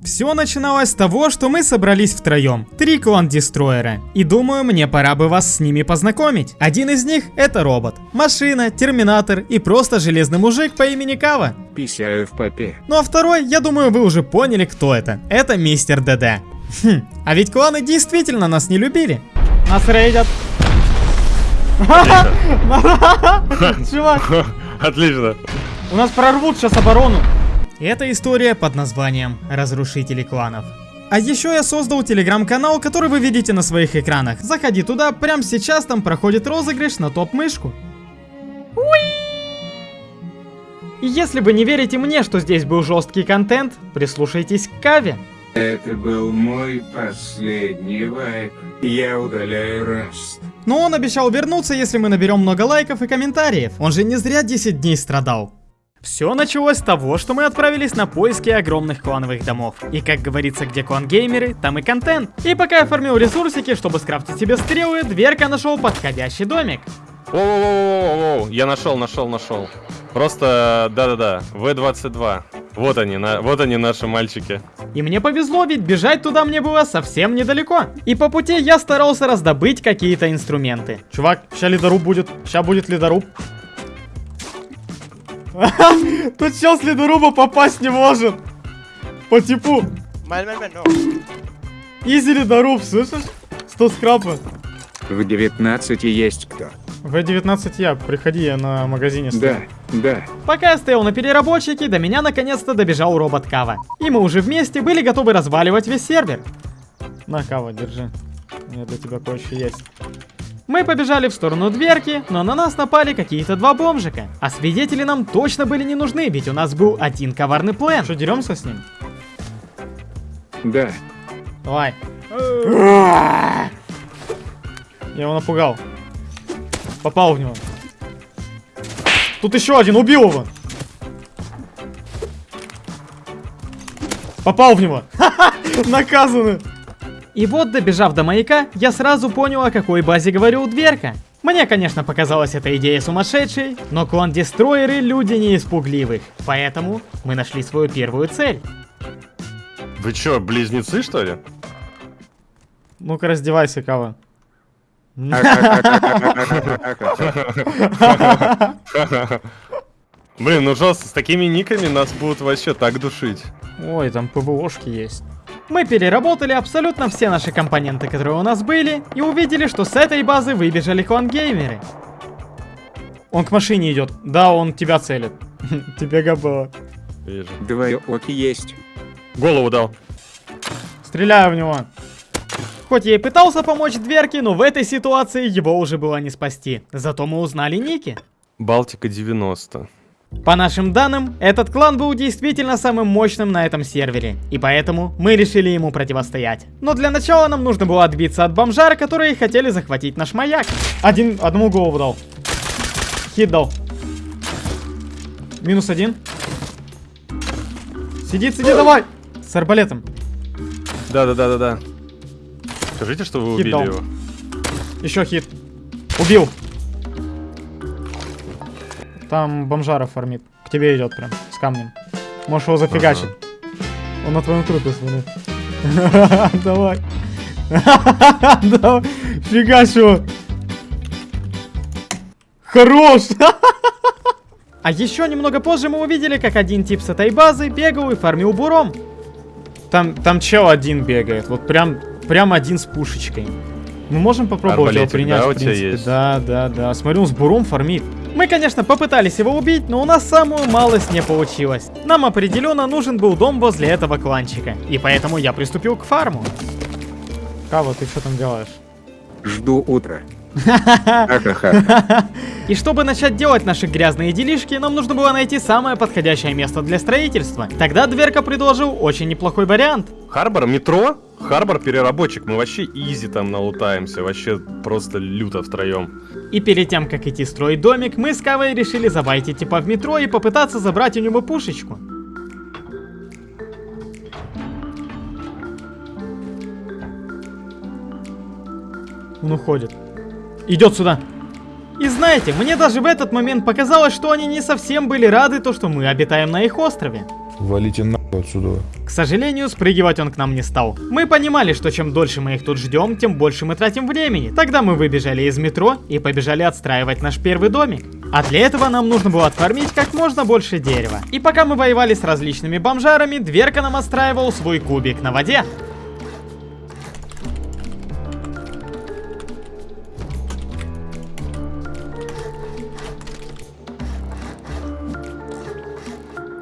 Все начиналось с того, что мы собрались втроем, три клан-дестроера, и думаю, мне пора бы вас с ними познакомить. Один из них это робот, машина, терминатор и просто железный мужик по имени Кава. Писаю в попе. Ну а второй, я думаю, вы уже поняли, кто это. Это мистер ДД. Хм, а ведь кланы действительно нас не любили. Нас рейдят. Чувак, Отлично. у нас прорвут сейчас оборону. Это история под названием «Разрушители кланов». А еще я создал телеграм-канал, который вы видите на своих экранах. Заходи туда, прямо сейчас там проходит розыгрыш на топ-мышку. И если вы не верите мне, что здесь был жесткий контент, прислушайтесь к Каве. Это был мой последний вайп. Я удаляю раст. Но он обещал вернуться, если мы наберем много лайков и комментариев. Он же не зря 10 дней страдал. Все началось с того, что мы отправились на поиски огромных клановых домов. И как говорится, где клан геймеры, там и контент. И пока я фармил ресурсики, чтобы скрафтить себе стрелы, дверка нашел подходящий домик. Воу-воу-воу-воу, я нашел, нашел, нашел. Просто, да-да-да, В-22. Вот они, на, вот они наши мальчики. И мне повезло, ведь бежать туда мне было совсем недалеко. И по пути я старался раздобыть какие-то инструменты. Чувак, ща ледоруб будет, ща будет ледоруб. Тут чел с ледоруба попасть не может. По типу. No. Изи ледоруб, слышишь? 100 скрапа. В 19 есть кто? В-19 я, приходи, я на магазине стою. Да, да. Пока я стоял на переработчике, до меня наконец-то добежал робот Кава. И мы уже вместе были готовы разваливать весь сервер. На, Кава, держи. У меня для тебя кое-что есть. Мы побежали в сторону дверки, но на нас напали какие-то два бомжика. А свидетели нам точно были не нужны, ведь у нас был один коварный план. Что, деремся с ним? Да. Давай. Я его напугал. Попал в него. Тут еще один, убил его. Попал в него. Наказаны. И вот, добежав до маяка, я сразу понял, о какой базе говорил Дверка. Мне, конечно, показалась эта идея сумасшедшей, но клан-дестройеры люди не испугливых, поэтому мы нашли свою первую цель. Вы чё, близнецы, что ли? Ну-ка, раздевайся, Кава. Блин, ну жестко, с такими никами нас будут вообще так душить. Ой, там ПВОшки есть. Мы переработали абсолютно все наши компоненты, которые у нас были, и увидели, что с этой базы выбежали клан-геймеры. Он к машине идет. Да, он тебя целит. Тебе габо. Вижу. Двое оки есть. Голову дал. Стреляю в него. Хоть я и пытался помочь дверке, но в этой ситуации его уже было не спасти. Зато мы узнали ники. Балтика 90. По нашим данным, этот клан был действительно самым мощным на этом сервере, и поэтому мы решили ему противостоять. Но для начала нам нужно было отбиться от бомжар, которые хотели захватить наш маяк. Один, одному голову дал. Хит дал. Минус один. Сиди, сиди, давай! С арбалетом. Да-да-да-да-да. Скажите, что вы Хит убили дал. его. Еще хит. Убил. Там бомжара фармит. К тебе идет прям, с камнем. Можешь его зафигачить. Он на твоем трупе смотрит. Давай. Фигач его. Хорош. А еще немного позже мы увидели, как один тип с этой базы бегал и фармил буром. Там, там чел один бегает, вот прям, прям один с пушечкой. Мы можем попробовать его Арбалетик, принять, да, в у тебя принципе. есть? Да, да, да. Смотрю, он с буром фармит. Мы, конечно, попытались его убить, но у нас самую малость не получилось. Нам определенно нужен был дом возле этого кланчика. И поэтому я приступил к фарму. Кава, ты что там делаешь? Жду утра. И чтобы начать делать наши грязные делишки, нам нужно было найти самое подходящее место для строительства. Тогда Дверка предложил очень неплохой вариант. Харбор, метро? Харбор переработчик, мы вообще изи там налутаемся, вообще просто люто втроем. И перед тем, как идти строить домик, мы с Кавой решили забайтить типа в метро и попытаться забрать у него пушечку. Он уходит. Идет сюда. И знаете, мне даже в этот момент показалось, что они не совсем были рады то, что мы обитаем на их острове. Валите нахуй отсюда. К сожалению, спрыгивать он к нам не стал. Мы понимали, что чем дольше мы их тут ждем, тем больше мы тратим времени. Тогда мы выбежали из метро и побежали отстраивать наш первый домик. А для этого нам нужно было отфармить как можно больше дерева. И пока мы воевали с различными бомжарами, Дверка нам отстраивал свой кубик на воде.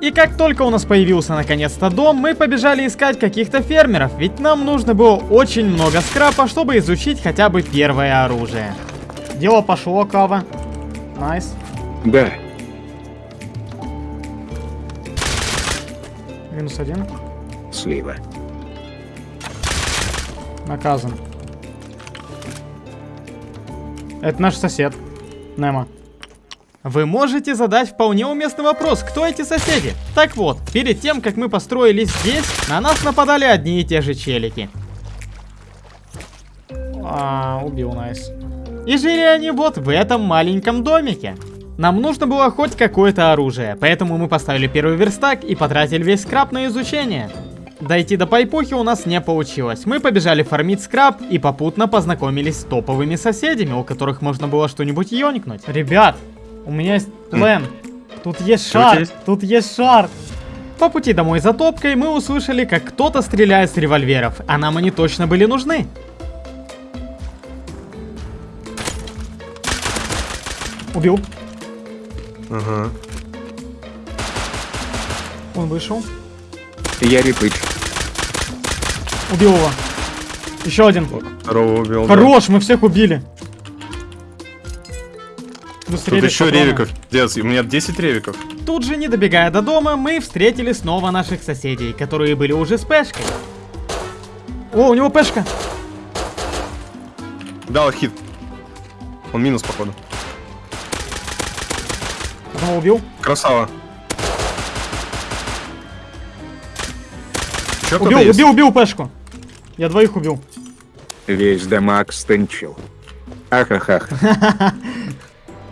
И как только у нас появился наконец-то дом, мы побежали искать каких-то фермеров, ведь нам нужно было очень много скрапа, чтобы изучить хотя бы первое оружие. Дело пошло, Кава. Nice. Да. Минус один. Слива. Наказан. Это наш сосед. Немо. Вы можете задать вполне уместный вопрос, кто эти соседи? Так вот, перед тем, как мы построились здесь, на нас нападали одни и те же челики. А, убил, найс. И жили они вот в этом маленьком домике. Нам нужно было хоть какое-то оружие, поэтому мы поставили первый верстак и потратили весь скраб на изучение. Дойти до пайпухи у нас не получилось. Мы побежали фармить скраб и попутно познакомились с топовыми соседями, у которых можно было что-нибудь ёникнуть. Ребят, у меня есть план. Тут есть шар. есть? Тут есть шар. По пути домой за топкой мы услышали, как кто-то стреляет с револьверов, а нам они точно были нужны. Убил. Ага. Он вышел. Я репыч. Убил его. Еще один. Второго убил. да. Хорош, мы всех убили. Быстрее Тут еще патроны. ревиков. Дец, у меня 10 ревиков. Тут же, не добегая до дома, мы встретили снова наших соседей, которые были уже с пешкой. О, у него пешка. Дал хит. Он минус, походу. Одного убил. Красава. Че Убил, убил, убил пешку. Я двоих убил. Весь дамаг стынчил. Ахахах.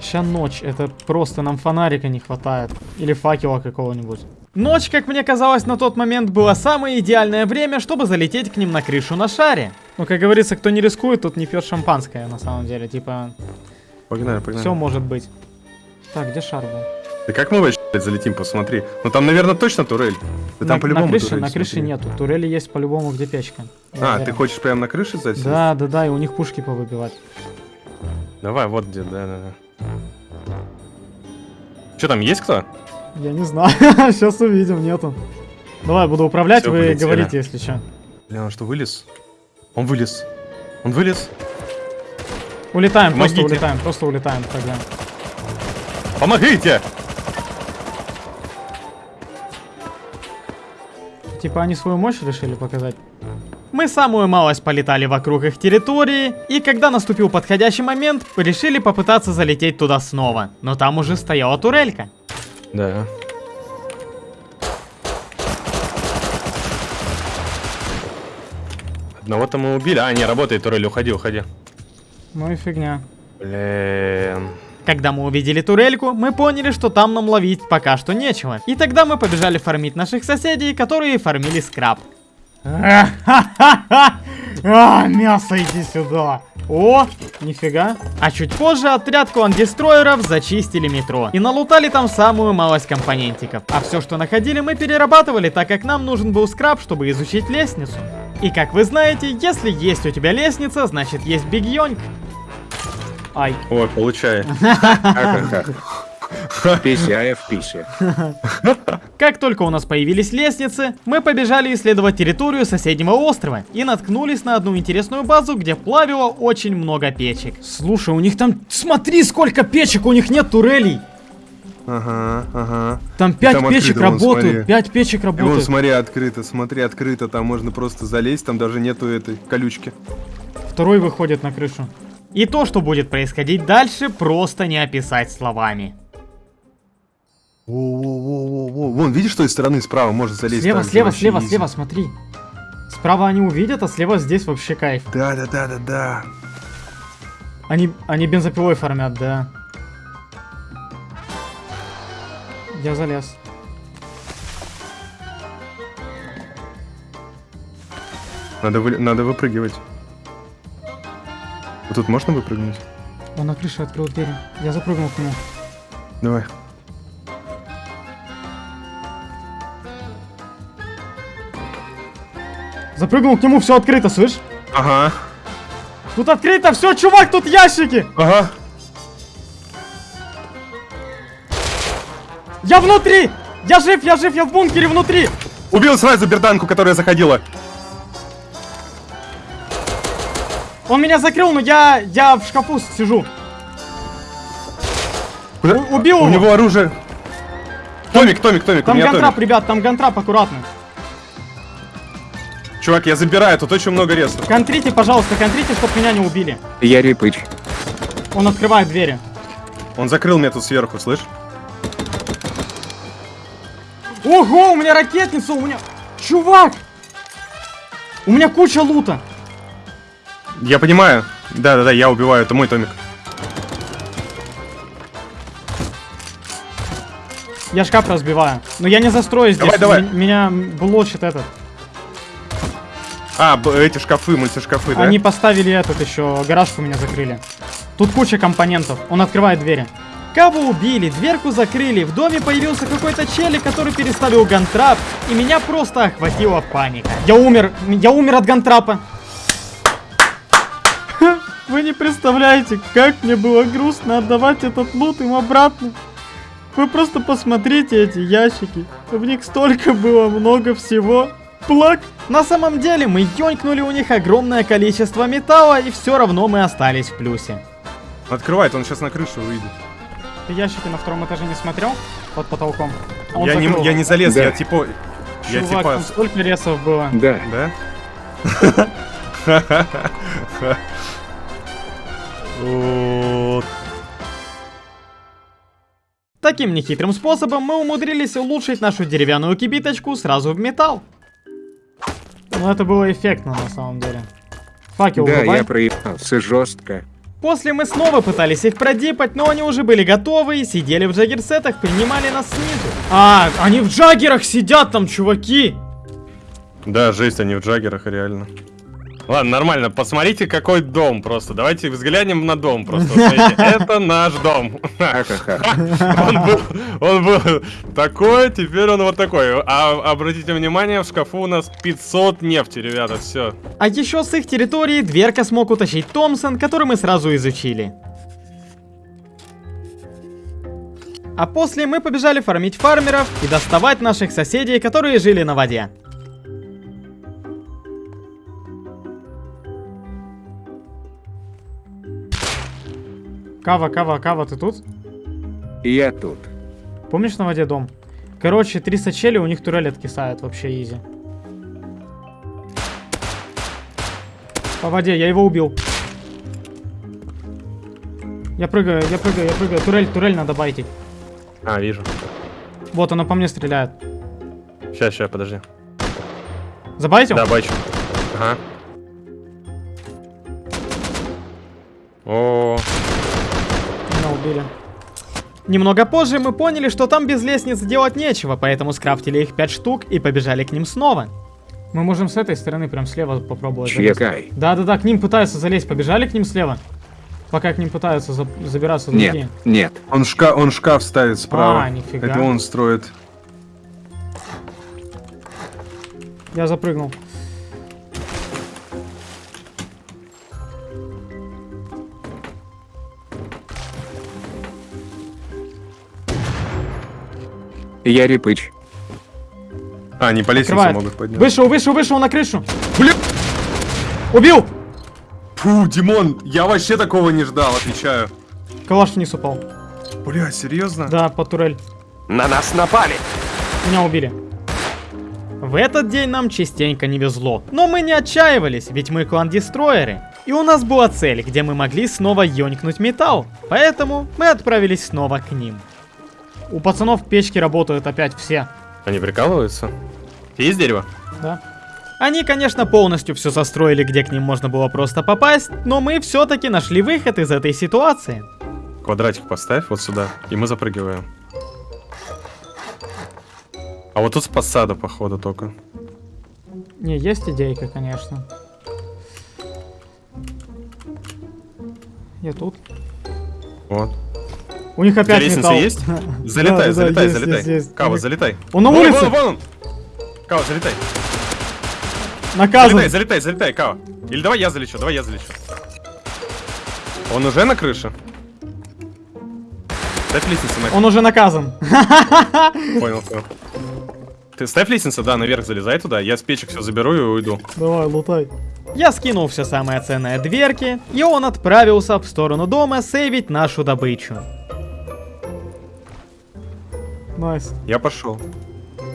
Ща ночь, это просто нам фонарика не хватает. Или факела какого-нибудь. Ночь, как мне казалось, на тот момент было самое идеальное время, чтобы залететь к ним на крышу на шаре. Ну, как говорится, кто не рискует, тот не пьет шампанское, на самом деле. Типа, Погнали, погнали. все может быть. Так, где шар был? Да как мы вообще залетим, посмотри. Ну там, наверное, точно турель. Да там на, по-любому на крыше, турель, на крыше смотри. нету. Турели есть по-любому, где печка. Я А, уверен. ты хочешь прямо на крыше засесть? Да, да, да, и у них пушки повыбивать. Давай, вот где, да, да, да. Че там, есть кто? Я не знаю, сейчас увидим, нету. Давай, буду управлять, Всё, вы полетели. говорите, если что. Бля, он что, вылез? Он вылез. Он вылез. Улетаем, просто Помогите. улетаем, просто улетаем тогда. Помогите! Типа они свою мощь решили показать. Мы самую малость полетали вокруг их территории, и когда наступил подходящий момент, решили попытаться залететь туда снова. Но там уже стояла турелька. Да. Одного-то мы убили. А, не, работает турель, уходи, уходи. Ну и фигня. Блин. Когда мы увидели турельку, мы поняли, что там нам ловить пока что нечего. И тогда мы побежали фармить наших соседей, которые фармили скраб. А, мясо, иди сюда. О, нифига. А чуть позже отряд клан-дестройеров зачистили метро. И налутали там самую малость компонентиков. А все, что находили, мы перерабатывали, так как нам нужен был скраб, чтобы изучить лестницу. И как вы знаете, если есть у тебя лестница, значит есть Биг Йонг. Ай. Ой, получай. Ахахах. Пися в писе. Как только у нас появились лестницы, мы побежали исследовать территорию соседнего острова и наткнулись на одну интересную базу, где плавило очень много печек. Слушай, у них там... Смотри, сколько печек, у них нет турелей. Ага, ага. Там 5 там печек открыто, вон, работают, смотри. 5 печек И вон, работают. смотри, открыто, смотри, открыто. Там можно просто залезть, там даже нету этой колючки. Второй выходит на крышу. И то, что будет происходить дальше, просто не описать словами. Во-во-во-во-во. Вон, видишь, с той стороны справа можно залезть? Слева, слева, слева, слева, смотри. Справа они увидят, а слева здесь вообще кайф. Да, да, да, да, да. Они, они бензопилой фармят, да. Я залез. Надо, вы- надо выпрыгивать. Тут можно выпрыгнуть? Он на крыше открыл двери. Я запрыгнул к нему. Давай. Запрыгнул к нему, все открыто, слышь? Ага. Тут открыто все, чувак, тут ящики! Ага. Я внутри! Я жив, я жив, я в бункере внутри! Убил сразу берданку, которая заходила. Он меня закрыл, но я, я в шкафу сижу. Куда? У- убил У его. него оружие. Томик, Томик, Томик, Там гантрап, Томик. ребят, там гантрап, аккуратно. Чувак, я забираю, тут очень много ресов. Контрите, пожалуйста, контрите, чтоб меня не убили. Я Рипыч. Он открывает двери. Он закрыл меня тут сверху, слышь? Ого, у меня ракетница, у меня... Чувак! У меня куча лута. Я понимаю. Да-да-да, я убиваю, это мой Томик. Я шкаф разбиваю. Но я не застрою здесь. Давай, давай. Меня блочит этот. А, эти шкафы, мультишкафы, да? Они поставили этот еще, гараж у меня закрыли. Тут куча компонентов. Он открывает двери. Кого убили, дверку закрыли, в доме появился какой-то челик, который переставил гантрап, и меня просто охватила паника. Я умер, я умер от гантрапа. Вы не представляете, как мне было грустно отдавать этот лут им обратно. Вы просто посмотрите эти ящики. В них столько было много всего. Плак. На самом деле мы ёнькнули у них огромное количество металла, и все равно мы остались в плюсе. Открывает, он сейчас на крышу выйдет. Ты ящики на втором этаже не смотрел? Под потолком. А Я не, я не залез, Да. я типа... Я Чувак, типа... там столько ресов было. Да. Да? Таким нехитрым способом мы умудрились улучшить нашу деревянную кибиточку сразу в металл. Но это было эффектно на самом деле. Факел Да, врубай. я проебался жестко. После мы снова пытались их продипать, но они уже были готовы и сидели в джаггерсетах, принимали нас снизу. А, они в джаггерах сидят там, чуваки! Да, жесть, они в джаггерах, реально. Ладно, нормально, посмотрите, какой дом просто. Давайте взглянем на дом просто. Смотрите, Это наш дом. Он был, он был такой, теперь он вот такой. А обратите внимание, в шкафу у нас 500 нефти, ребята, все. А еще с их территории дверка смог утащить Томпсон, который мы сразу изучили. А после мы побежали фармить фармеров и доставать наших соседей, которые жили на воде. Кава, Кава, Кава, ты тут? Я тут. Помнишь на воде дом? Короче, 300 челей, у них турель откисает, вообще изи. По воде, я его убил. Я прыгаю, я прыгаю, я прыгаю. Турель, турель надо байтить. А, вижу. Вот, она по мне стреляет. Сейчас, сейчас, подожди. Забайтил? Да, бачу. Ага. О, Меня убили. Немного позже мы поняли, что там без лестниц делать нечего, поэтому скрафтили их 5 штук и побежали к ним снова. Мы можем с этой стороны, прям слева попробовать. Чекай. Да-да-да, к ним пытаются залезть. Побежали к ним слева? Пока к ним пытаются за- забираться другие. Нет, нет. он, шка он шкаф ставит справа. А, нифига. Это он строит. Я запрыгнул. Я Рипыч. А, они по лестнице Открывает. могут подняться. Вышел, вышел, вышел на крышу. Блин! Убил! Фу, Димон, я вообще такого не ждал, отвечаю. Калаш вниз упал. Бля, серьезно? Да, под турель. На нас напали. Меня убили. В этот день нам частенько не везло. Но мы не отчаивались, ведь мы клан-дестройеры. И у нас была цель, где мы могли снова ёнькнуть металл. Поэтому мы отправились снова к ним. У пацанов печки работают опять все. Они прикалываются? Есть дерево? Да. Они, конечно, полностью все застроили, где к ним можно было просто попасть, но мы все-таки нашли выход из этой ситуации. Квадратик поставь вот сюда, и мы запрыгиваем. А вот тут с посада, походу, только. Не, есть идейка, конечно. Я тут. Вот. У них опять лестница металл. есть? Да, Залетай, да, залетай, есть, залетай. есть, есть. Кава, залетай. Он на улице. Вон, вон он. Кава, залетай. Наказан. Залетай, залетай, залетай, Кава. Или давай я залечу, давай я залечу. Он уже на крыше? Ставь лестницу на Он уже наказан. Понял, понял. Ты ставь лестницу, да, наверх залезай туда. Я с печек все заберу и уйду. Давай, лутай. Я скинул все самое ценное дверки, и он отправился в сторону дома сейвить нашу добычу. Nice. Я пошел.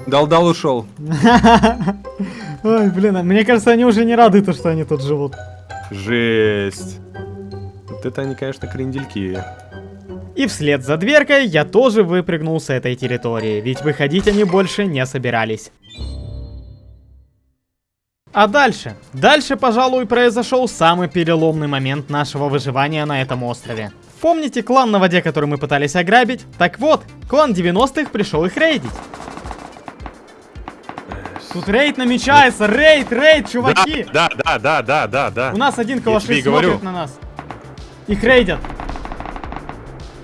Дал-дал ушел. Ой, блин, а мне кажется, они уже не рады, то, что они тут живут. Жесть. Вот это они, конечно, крендельки. И вслед за дверкой я тоже выпрыгнул с этой территории, ведь выходить они больше не собирались. А дальше? Дальше, пожалуй, произошел самый переломный момент нашего выживания на этом острове. Помните клан на воде, который мы пытались ограбить? Так вот, клан 90-х пришел их рейдить. Тут рейд намечается, рейд, рейд, чуваки! Да, да, да, да, да, да. У нас один калаши говорю. смотрит на нас. Их рейдят.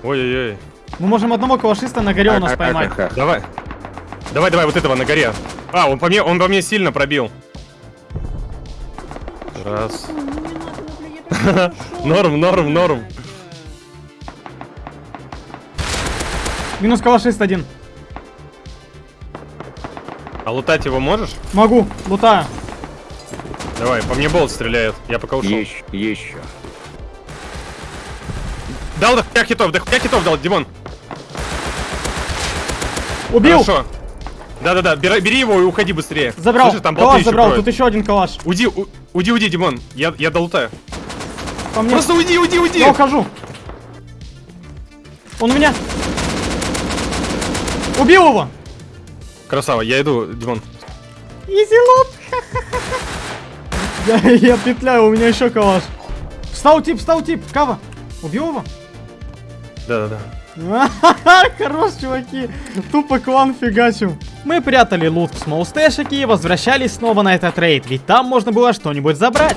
Ой-ой-ой. Мы можем одного калашиста на горе у нас поймать. Ха-ха-ха. Давай. Давай, давай, вот этого на горе. А, он по мне, он по мне сильно пробил. Раз. Норм, норм, норм. Минус калашист один. А лутать его можешь? Могу, лутаю. Давай, по мне болт стреляет. Я пока ушел. Еще, еще. Дал до хуя хитов, до хуя хитов дал, Димон. Убил! Хорошо. Да-да-да, бери, бери его и уходи быстрее. Забрал. Слышишь, там калаш забрал, кроют. тут еще один калаш. Уйди, у- уйди, уйди, Димон. Я, я долутаю. По мне. Просто уйди, уйди, уйди. Я ухожу. Он у меня. Убил его. Красава, я иду, Димон. Изи лут. Я, петляю, у меня еще калаш. Встал тип, встал тип. Кава. Убил его? Да-да-да. Хорош, чуваки. Тупо клан фигачим. Мы прятали лут в смолстэшике и возвращались снова на этот рейд, ведь там можно было что-нибудь забрать.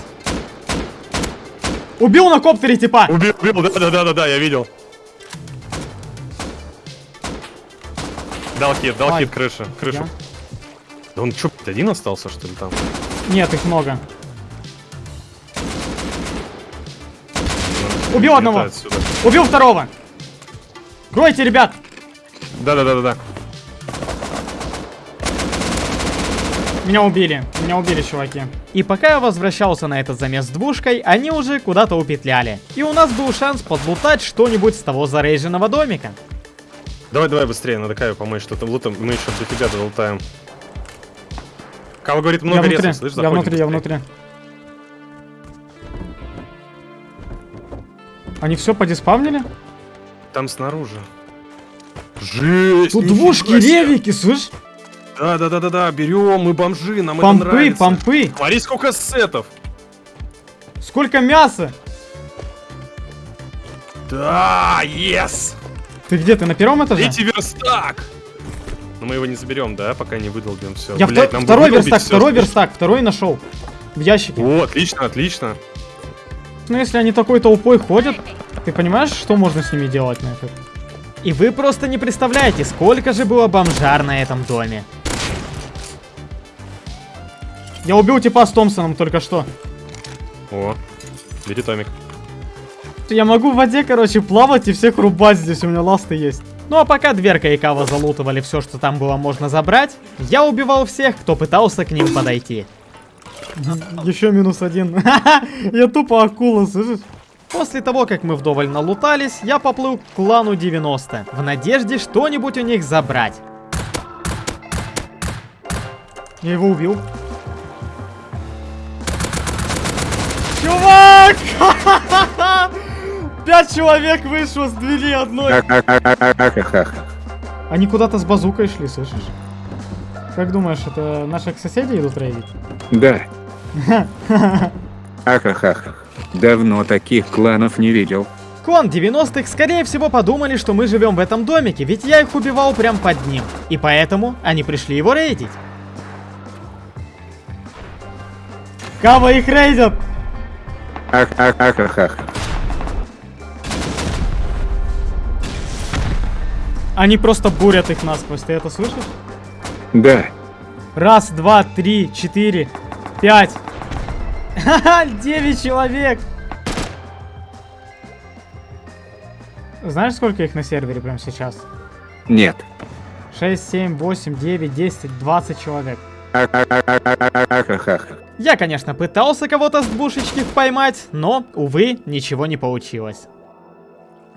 Убил на коптере типа. Убил, убил, да-да-да-да, я видел. Дал хит, дал Ай. хит крыша, крышу. Я? Да он что, один остался, что ли, там? Нет, их много. Убил одного. Убил второго. Гройте, ребят. Да-да-да-да-да. Меня убили. Меня убили, чуваки. И пока я возвращался на этот замес с двушкой, они уже куда-то упетляли. И у нас был шанс подлутать что-нибудь с того зарейженного домика. Давай, давай быстрее, надо Каю помочь, что-то лутом, мы еще до тебя долутаем. Кава говорит, много ресов, слышь, я внутри, я внутри. Они все подиспавнили? Там снаружи. Жесть! Тут двушки, ревики, слышь? Да-да-да-да-да, берем, мы бомжи, нам это Помпы, нравится. помпы. Смотри, сколько сетов. Сколько мяса. Да, yes! Ты где, ты на первом этаже? Третий верстак! Но мы его не заберем, да, пока не выдолбим все. Я вто- второй верстак, второй верстак, второй нашел. В ящике. О, отлично, отлично. Ну если они такой толпой ходят, ты понимаешь, что можно с ними делать на это? И вы просто не представляете, сколько же было бомжар на этом доме. Я убил типа с Томпсоном только что. О, бери томик. Я могу в воде, короче, плавать и всех рубать здесь, у меня ласты есть. Ну а пока Дверка и Кава залутывали все, что там было можно забрать, я убивал всех, кто пытался к ним подойти. Еще минус один. Я тупо акула, слышишь? После того, как мы вдоволь налутались, я поплыл к клану 90, в надежде что-нибудь у них забрать. Я его убил. Чувак! Пять человек вышло с двери одной. Они куда-то с базукой шли, слышишь? Как думаешь, это наших соседей идут рейдить? Да. Ха-ха-ха. Давно таких кланов не видел. Клан 90-х, скорее всего, подумали, что мы живем в этом домике, ведь я их убивал прям под ним. И поэтому они пришли его рейдить. Кава их рейдят! Ах, Они просто бурят их насквозь. Ты это слышишь? Да. Раз, два, три, четыре, пять. Ха-ха, девять человек. Знаешь, сколько их на сервере прямо сейчас? Нет. 6, 7, 8, 9, 10, 20 человек. Я, конечно, пытался кого-то с двушечки поймать, но, увы, ничего не получилось.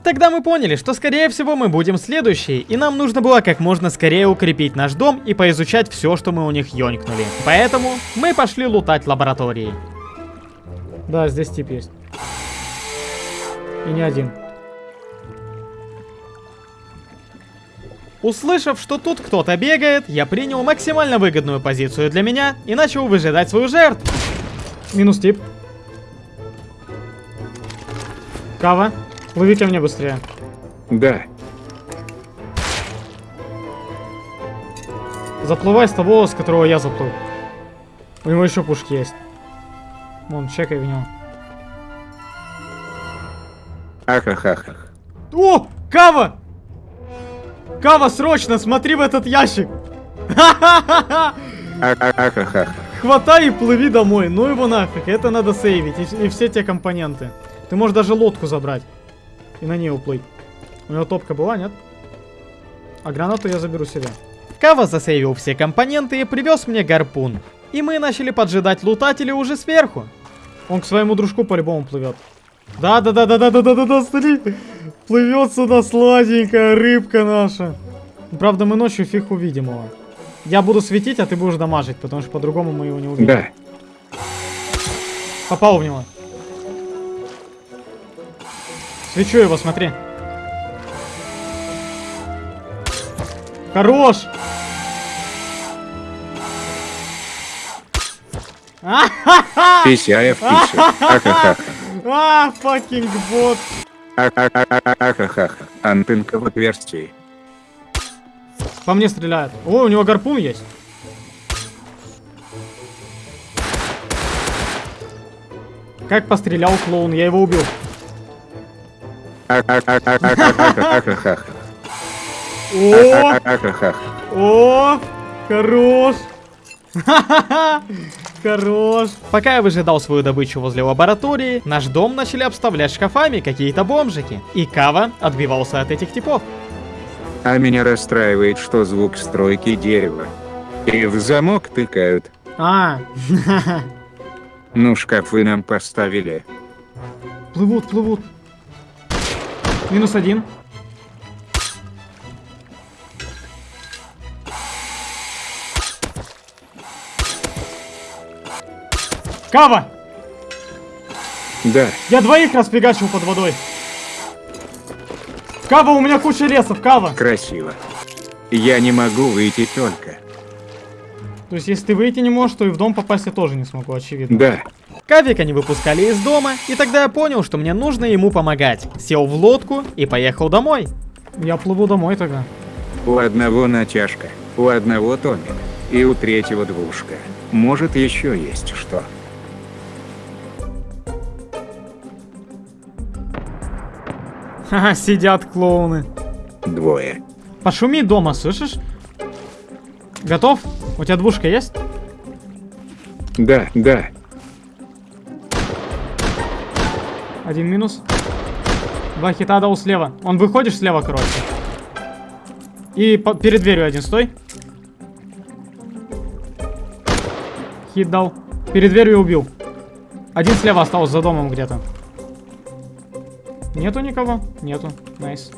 Тогда мы поняли, что скорее всего мы будем следующие, и нам нужно было как можно скорее укрепить наш дом и поизучать все, что мы у них ёнькнули. Поэтому мы пошли лутать лаборатории. Да, здесь тип есть. И не один. Услышав, что тут кто-то бегает, я принял максимально выгодную позицию для меня и начал выжидать свою жертву. Минус тип. Кава, плыви ко мне быстрее. Да. Заплывай с того, с которого я заплыл. У него еще пушки есть. Вон, чекай в него. Ах, ах, ах, ах. О, Кава! Кава, срочно, смотри в этот ящик! Ха-ха-ха-ха! Ах, ах, ах, ах, ах. Хватай и плыви домой, ну его нафиг, это надо сейвить, и, и все те компоненты. Ты можешь даже лодку забрать и на ней уплыть. У него топка была, нет? А гранату я заберу себе. Кава засейвил все компоненты и привез мне гарпун. И мы начали поджидать лутателей уже сверху. Он к своему дружку по-любому плывет. Да-да-да-да-да-да-да-да, смотри. Плывет сюда сладенькая рыбка наша. Правда, мы ночью фиг увидим его. Я буду светить, а ты будешь дамажить, потому что по-другому мы его не увидим. Да. Попал в него. Свечу его, смотри. Хорош! Писи, а я в. Ахахаха. А, факинг бот. Ахахаха. Антынка в отверстии. По мне стреляют. О, у него гарпун есть. Как пострелял клоун, я его убил. О, о, хорош. Хорош. Пока я выжидал свою добычу возле лаборатории, наш дом начали обставлять шкафами какие-то бомжики. И Кава отбивался от этих типов. А меня расстраивает, что звук стройки дерева. И в замок тыкают. А, Ну, шкафы нам поставили. плывут, плывут. Минус один. Кава! Да. Я двоих расфигачил под водой. Кава, у меня куча лесов, Кава. Красиво. Я не могу выйти только. То есть, если ты выйти не можешь, то и в дом попасть я тоже не смогу, очевидно. Да. Кавика не выпускали из дома, и тогда я понял, что мне нужно ему помогать. Сел в лодку и поехал домой. Я плыву домой тогда. У одного натяжка, у одного томик, и у третьего двушка. Может еще есть что. Ха-ха, сидят клоуны. Двое. Пошуми дома, слышишь? Готов? У тебя двушка есть? Да, да. Один минус. Два хита дал слева. Он выходишь слева, короче. И по- перед дверью один стой. Хит дал. Перед дверью убил. Один слева остался за домом где-то. Нету никого? Нету. Nice.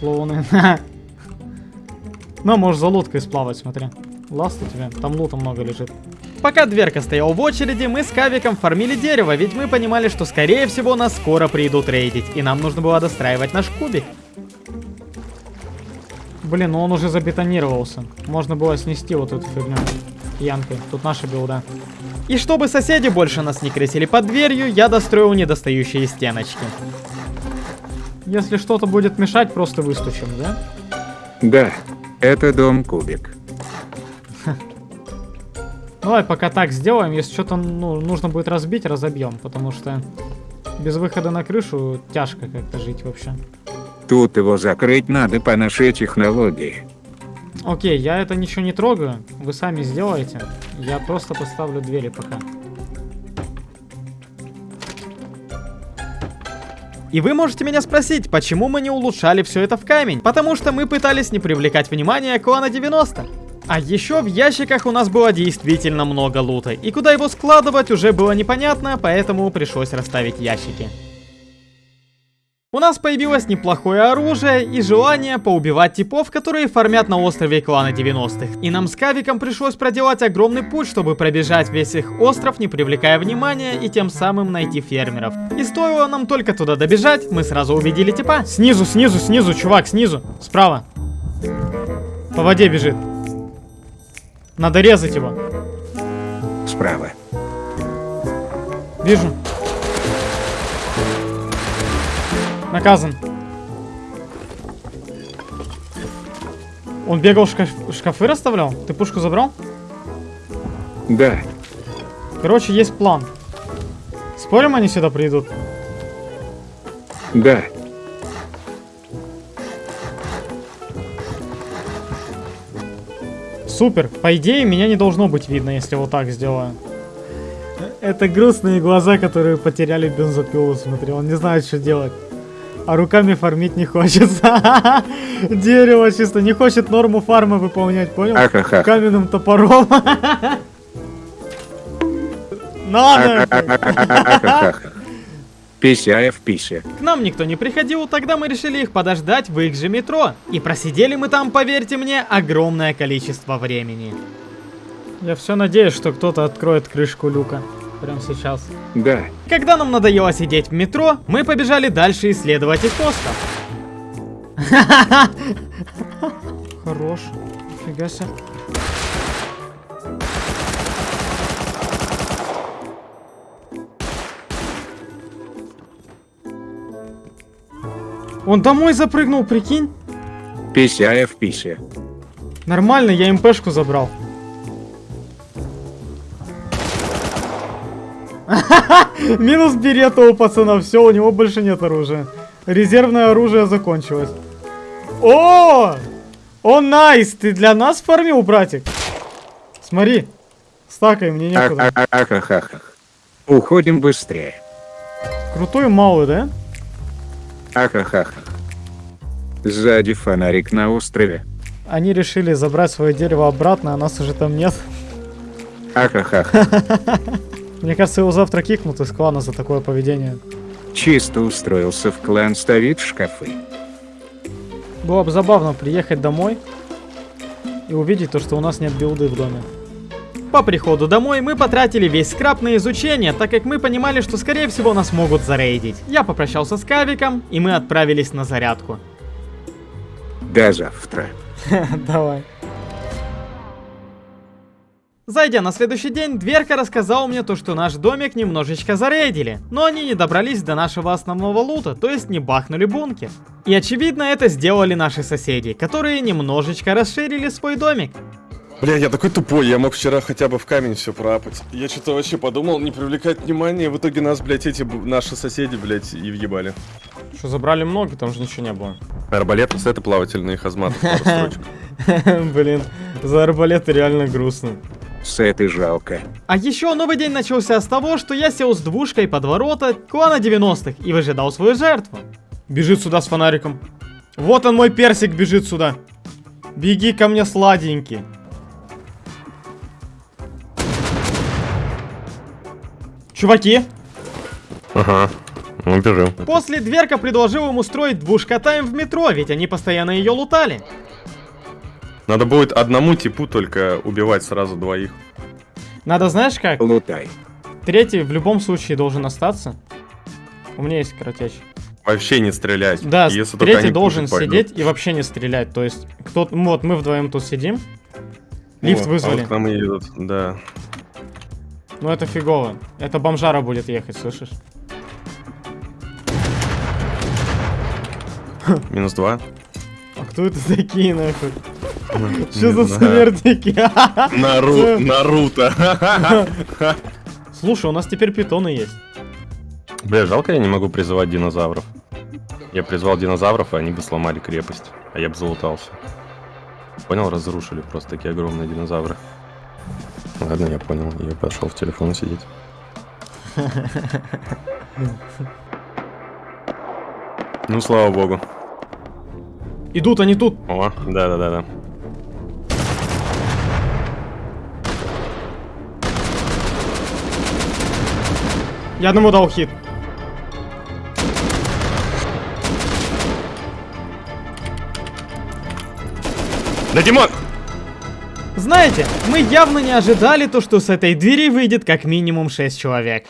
Клоуны. Ну, можешь за лодкой сплавать, смотри. Ласт у тебя. Там лута много лежит. Пока дверка стоял в очереди, мы с Кавиком фармили дерево, ведь мы понимали, что скорее всего нас скоро придут рейдить, и нам нужно было достраивать наш кубик. Блин, ну он уже забетонировался. Можно было снести вот эту фигню. Янкой. Тут наша билда. И чтобы соседи больше нас не крысили под дверью, я достроил недостающие стеночки. Если что-то будет мешать, просто выстучим, да? Да. Это дом Кубик. Давай пока так сделаем. Если что-то ну, нужно будет разбить, разобьем. Потому что без выхода на крышу тяжко как-то жить вообще. Тут его закрыть надо по нашей технологии. Окей, я это ничего не трогаю. Вы сами сделаете. Я просто поставлю двери пока. И вы можете меня спросить, почему мы не улучшали все это в камень? Потому что мы пытались не привлекать внимание клана 90. А еще в ящиках у нас было действительно много лута, и куда его складывать уже было непонятно, поэтому пришлось расставить ящики. У нас появилось неплохое оружие и желание поубивать типов, которые фармят на острове клана 90-х. И нам с Кавиком пришлось проделать огромный путь, чтобы пробежать весь их остров, не привлекая внимания, и тем самым найти фермеров. И стоило нам только туда добежать, мы сразу увидели типа. Снизу, снизу, снизу, чувак, снизу, справа. По воде бежит. Надо резать его. Справа. Вижу. Наказан. Он бегал, шкаф- шкафы расставлял? Ты пушку забрал? Да. Короче, есть план. Спорим, они сюда придут? Да. Супер. По идее, меня не должно быть видно, если вот так сделаю. Это грустные глаза, которые потеряли бензопилу, смотри. Он не знает, что делать. А руками фармить не хочется. Дерево чисто не хочет норму фарма выполнять, понял? Каменным топором. Надо! Пися в писе. К нам никто не приходил, тогда мы решили их подождать в их же метро. И просидели мы там, поверьте мне, огромное количество времени. Я все надеюсь, что кто-то откроет крышку люка. Прямо сейчас. Да. Когда нам надоело сидеть в метро, мы побежали дальше исследовать их остров. Хорош. Фига себе. Он домой запрыгнул, прикинь? Пися в писе. Нормально, я МПшку забрал. Минус берета у пацана, все, у него больше нет оружия. Резервное оружие закончилось. О! О, найс! Ты для нас фармил, братик? Смотри. Стакай, мне некуда. Уходим быстрее. Крутой малый, да? Ахахахах. Сзади фонарик на острове. Они решили забрать свое дерево обратно, а нас уже там нет. Ахахах. Мне кажется, его завтра кикнут из клана за такое поведение. Чисто устроился в клан ставить шкафы. Было бы забавно приехать домой и увидеть то, что у нас нет билды в доме. По приходу домой мы потратили весь скраб на изучение, так как мы понимали, что скорее всего нас могут зарейдить. Я попрощался с Кавиком, и мы отправились на зарядку. До завтра. Давай. Зайдя на следующий день, Дверка рассказал мне то, что наш домик немножечко зарейдили, но они не добрались до нашего основного лута, то есть не бахнули бункер. И очевидно это сделали наши соседи, которые немножечко расширили свой домик. Бля, я такой тупой, я мог вчера хотя бы в камень все пропать. Я что-то вообще подумал, не привлекать внимания, в итоге нас, блядь, эти наши соседи, блядь, и въебали. Что забрали много, там же ничего не было. Арбалеты, сеты плавательные, хазматы. Блин, за арбалеты реально грустно. С этой жалко. А еще новый день начался с того, что я сел с двушкой под ворота клана 90-х и выжидал свою жертву. Бежит сюда с фонариком. Вот он мой персик бежит сюда. Беги ко мне, сладенький. Чуваки, Ага, ну бежим. после Дверка предложил им устроить двушка-тайм в метро, ведь они постоянно ее лутали. Надо будет одному типу только убивать сразу двоих. Надо знаешь как? Лутай. Третий в любом случае должен остаться. У меня есть коротящий. Вообще не стрелять. Да, Если третий должен пойдут. сидеть и вообще не стрелять. То есть, кто вот мы вдвоем тут сидим. Лифт О, а вызвали. вот к нам и едут, да. Ну это фигово. Это бомжара будет ехать, слышишь? Минус два. А кто это такие нахуй? Что за смертники? Нару- Наруто. Слушай, у нас теперь питоны есть. Бля, жалко я не могу призывать динозавров. Я призвал динозавров, и они бы сломали крепость. А я бы залутался. Понял, разрушили просто такие огромные динозавры. Ладно, я понял. Я пошел в телефон сидеть. Ну, слава богу. Идут они тут. О, да-да-да-да. Я одному дал хит. Да, Димон! Знаете, мы явно не ожидали то, что с этой двери выйдет как минимум 6 человек.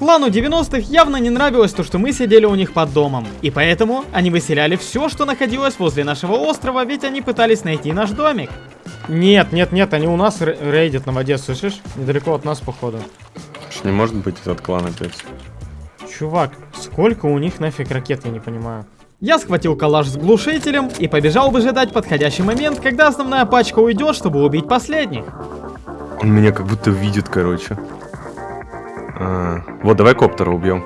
Клану 90-х явно не нравилось то, что мы сидели у них под домом, и поэтому они выселяли все, что находилось возле нашего острова, ведь они пытались найти наш домик. Нет, нет, нет, они у нас ре- рейдят на воде, слышишь? Недалеко от нас, походу. Ж Не может быть этот клан опять. Чувак, сколько у них нафиг ракет, я не понимаю. Я схватил калаш с глушителем и побежал выжидать подходящий момент, когда основная пачка уйдет, чтобы убить последних. Он меня как будто видит, короче. А, вот, давай коптера убьем.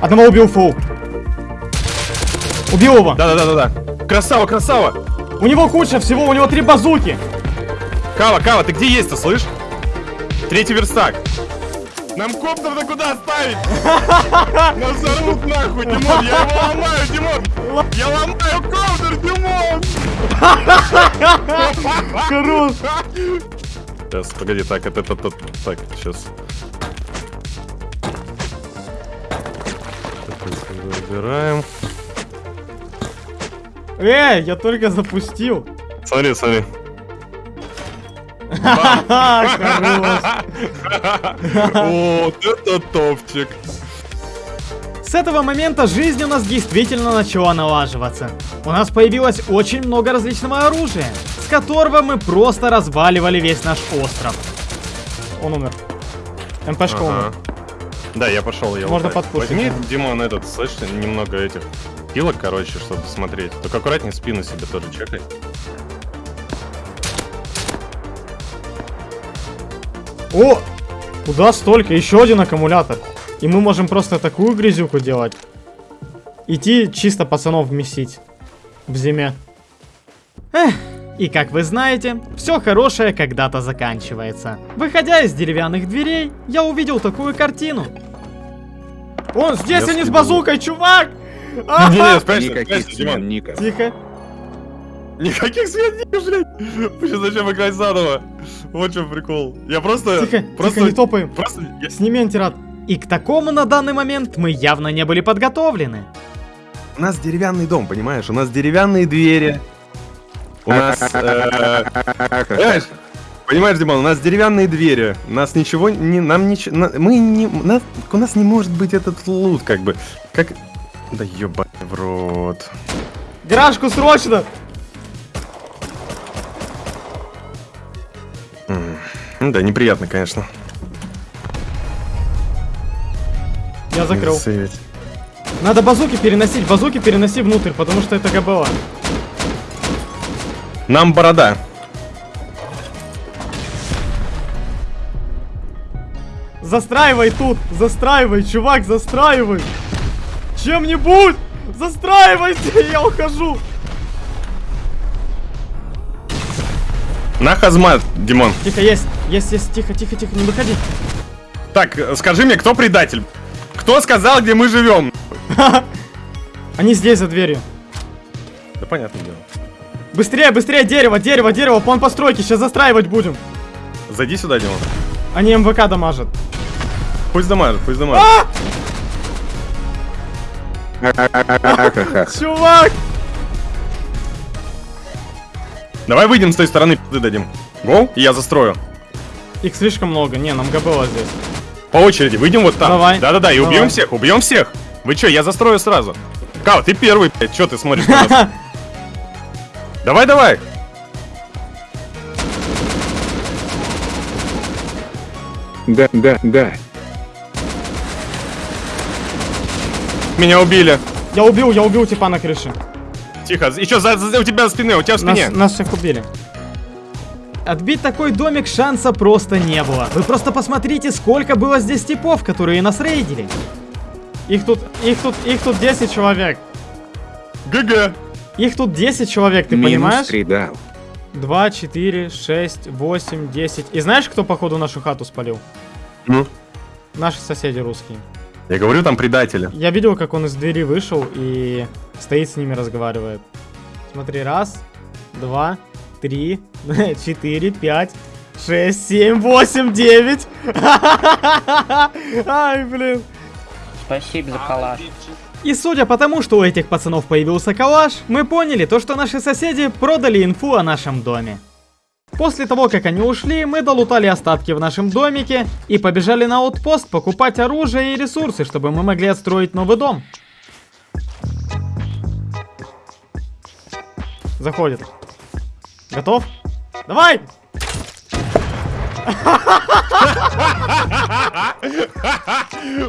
Одного убил фул. Убил его. Да-да-да-да-да. Красава, красава! У него куча всего, у него три базуки. Кава, Кава, ты где есть-то, слышь? Третий верстак. Нам коптер-то куда оставить? Нас взорвут нахуй, Димон, я его ломаю, Димон! Я ломаю коптер, Димон! Хорош. Сейчас, погоди, так, это, это, это, так, сейчас. Забираем. Эй, я только запустил. Смотри, смотри. Вот это топчик. С этого момента жизнь у нас действительно начала налаживаться. У нас появилось очень много различного оружия, с которого мы просто разваливали весь наш остров. Он умер. МПшка Ага. умер. Да, я пошел, я Можно подпушить. Возьми, Димон, этот, слышишь, немного этих пилок, короче, чтобы смотреть. Только аккуратнее спину себе тоже чекай. О! Куда столько? Еще один аккумулятор. И мы можем просто такую грязюку делать. Идти чисто пацанов месить. В зиме. Эх, и как вы знаете, все хорошее когда-то заканчивается. Выходя из деревянных дверей, я увидел такую картину. Он здесь, Я они с базукой, чувак! Ага! спрячься, Никаких спрячься, Димон. Ника. Тихо. Никаких сведений, блядь. Сейчас зачем играть заново? Вот чем прикол. Я просто... Тихо, просто... тихо, не топаем. Просто... я- Сними антирад. И к такому на данный момент мы явно не были подготовлены. У нас деревянный дом, понимаешь? У нас деревянные двери. У нас... э, Понимаешь? Понимаешь, Димон, у нас деревянные двери. У нас ничего не... Нам ничего... Мы не... нас- У нас не может быть этот лут, как бы. Как... Да ёбаный в рот. Гаражку срочно! Ну Да, неприятно, конечно. Я закрыл. Надо базуки переносить, базуки переноси внутрь, потому что это ГБО. Нам борода. Застраивай тут, застраивай, чувак, застраивай. Чем-нибудь, застраивайте, я ухожу. На хазмат, Димон. Тихо, есть, есть, есть, тихо, тихо, тихо, не выходи. Так, э, скажи мне, кто предатель? Кто сказал, где мы живем? Они здесь за дверью. Да понятное дело. Быстрее, быстрее, дерево, дерево, дерево, план постройки, сейчас застраивать будем. Зайди сюда, Димон. Они МВК дамажат. Пусть дамажит, пусть дамажит. Ха-ха-ха. Чувак! Давай выйдем с той стороны, пизды дадим. Гоу, и я застрою. Их слишком много, не, нам ГБО здесь. По очереди, выйдем вот там. Давай. Да-да-да, и убьем всех, убьем всех. Вы чё, я застрою сразу. Кау, ты первый, блядь, чё ты смотришь на нас? Давай, давай. Да, да, да. Меня убили. Я убил, я убил типа на крыше. Тихо, еще за, за- у тебя в спине, у тебя в спине. Нас, нас всех убили. Отбить такой домик шанса просто не было. Вы просто посмотрите, сколько было здесь типов, которые нас рейдили. Их тут, их тут, их тут 10 человек. ГГ. Их тут 10 человек, ты Минус понимаешь? три дал. 2, 4, 6, 8, 10. И знаешь, кто походу нашу хату спалил? Ну, Наши соседи русские. Я говорю, там предатели. Я видел, как он из двери вышел и стоит с ними разговаривает. Смотри, раз, два, три, четыре, пять, шесть, семь, восемь, девять. Ай, блин. Спасибо за калаш. И судя по тому, что у этих пацанов появился калаш, мы поняли то, что наши соседи продали инфу о нашем доме. После того, как они ушли, мы долутали остатки в нашем домике и побежали на аутпост покупать оружие и ресурсы, чтобы мы могли отстроить новый дом. Заходит. Готов? Давай!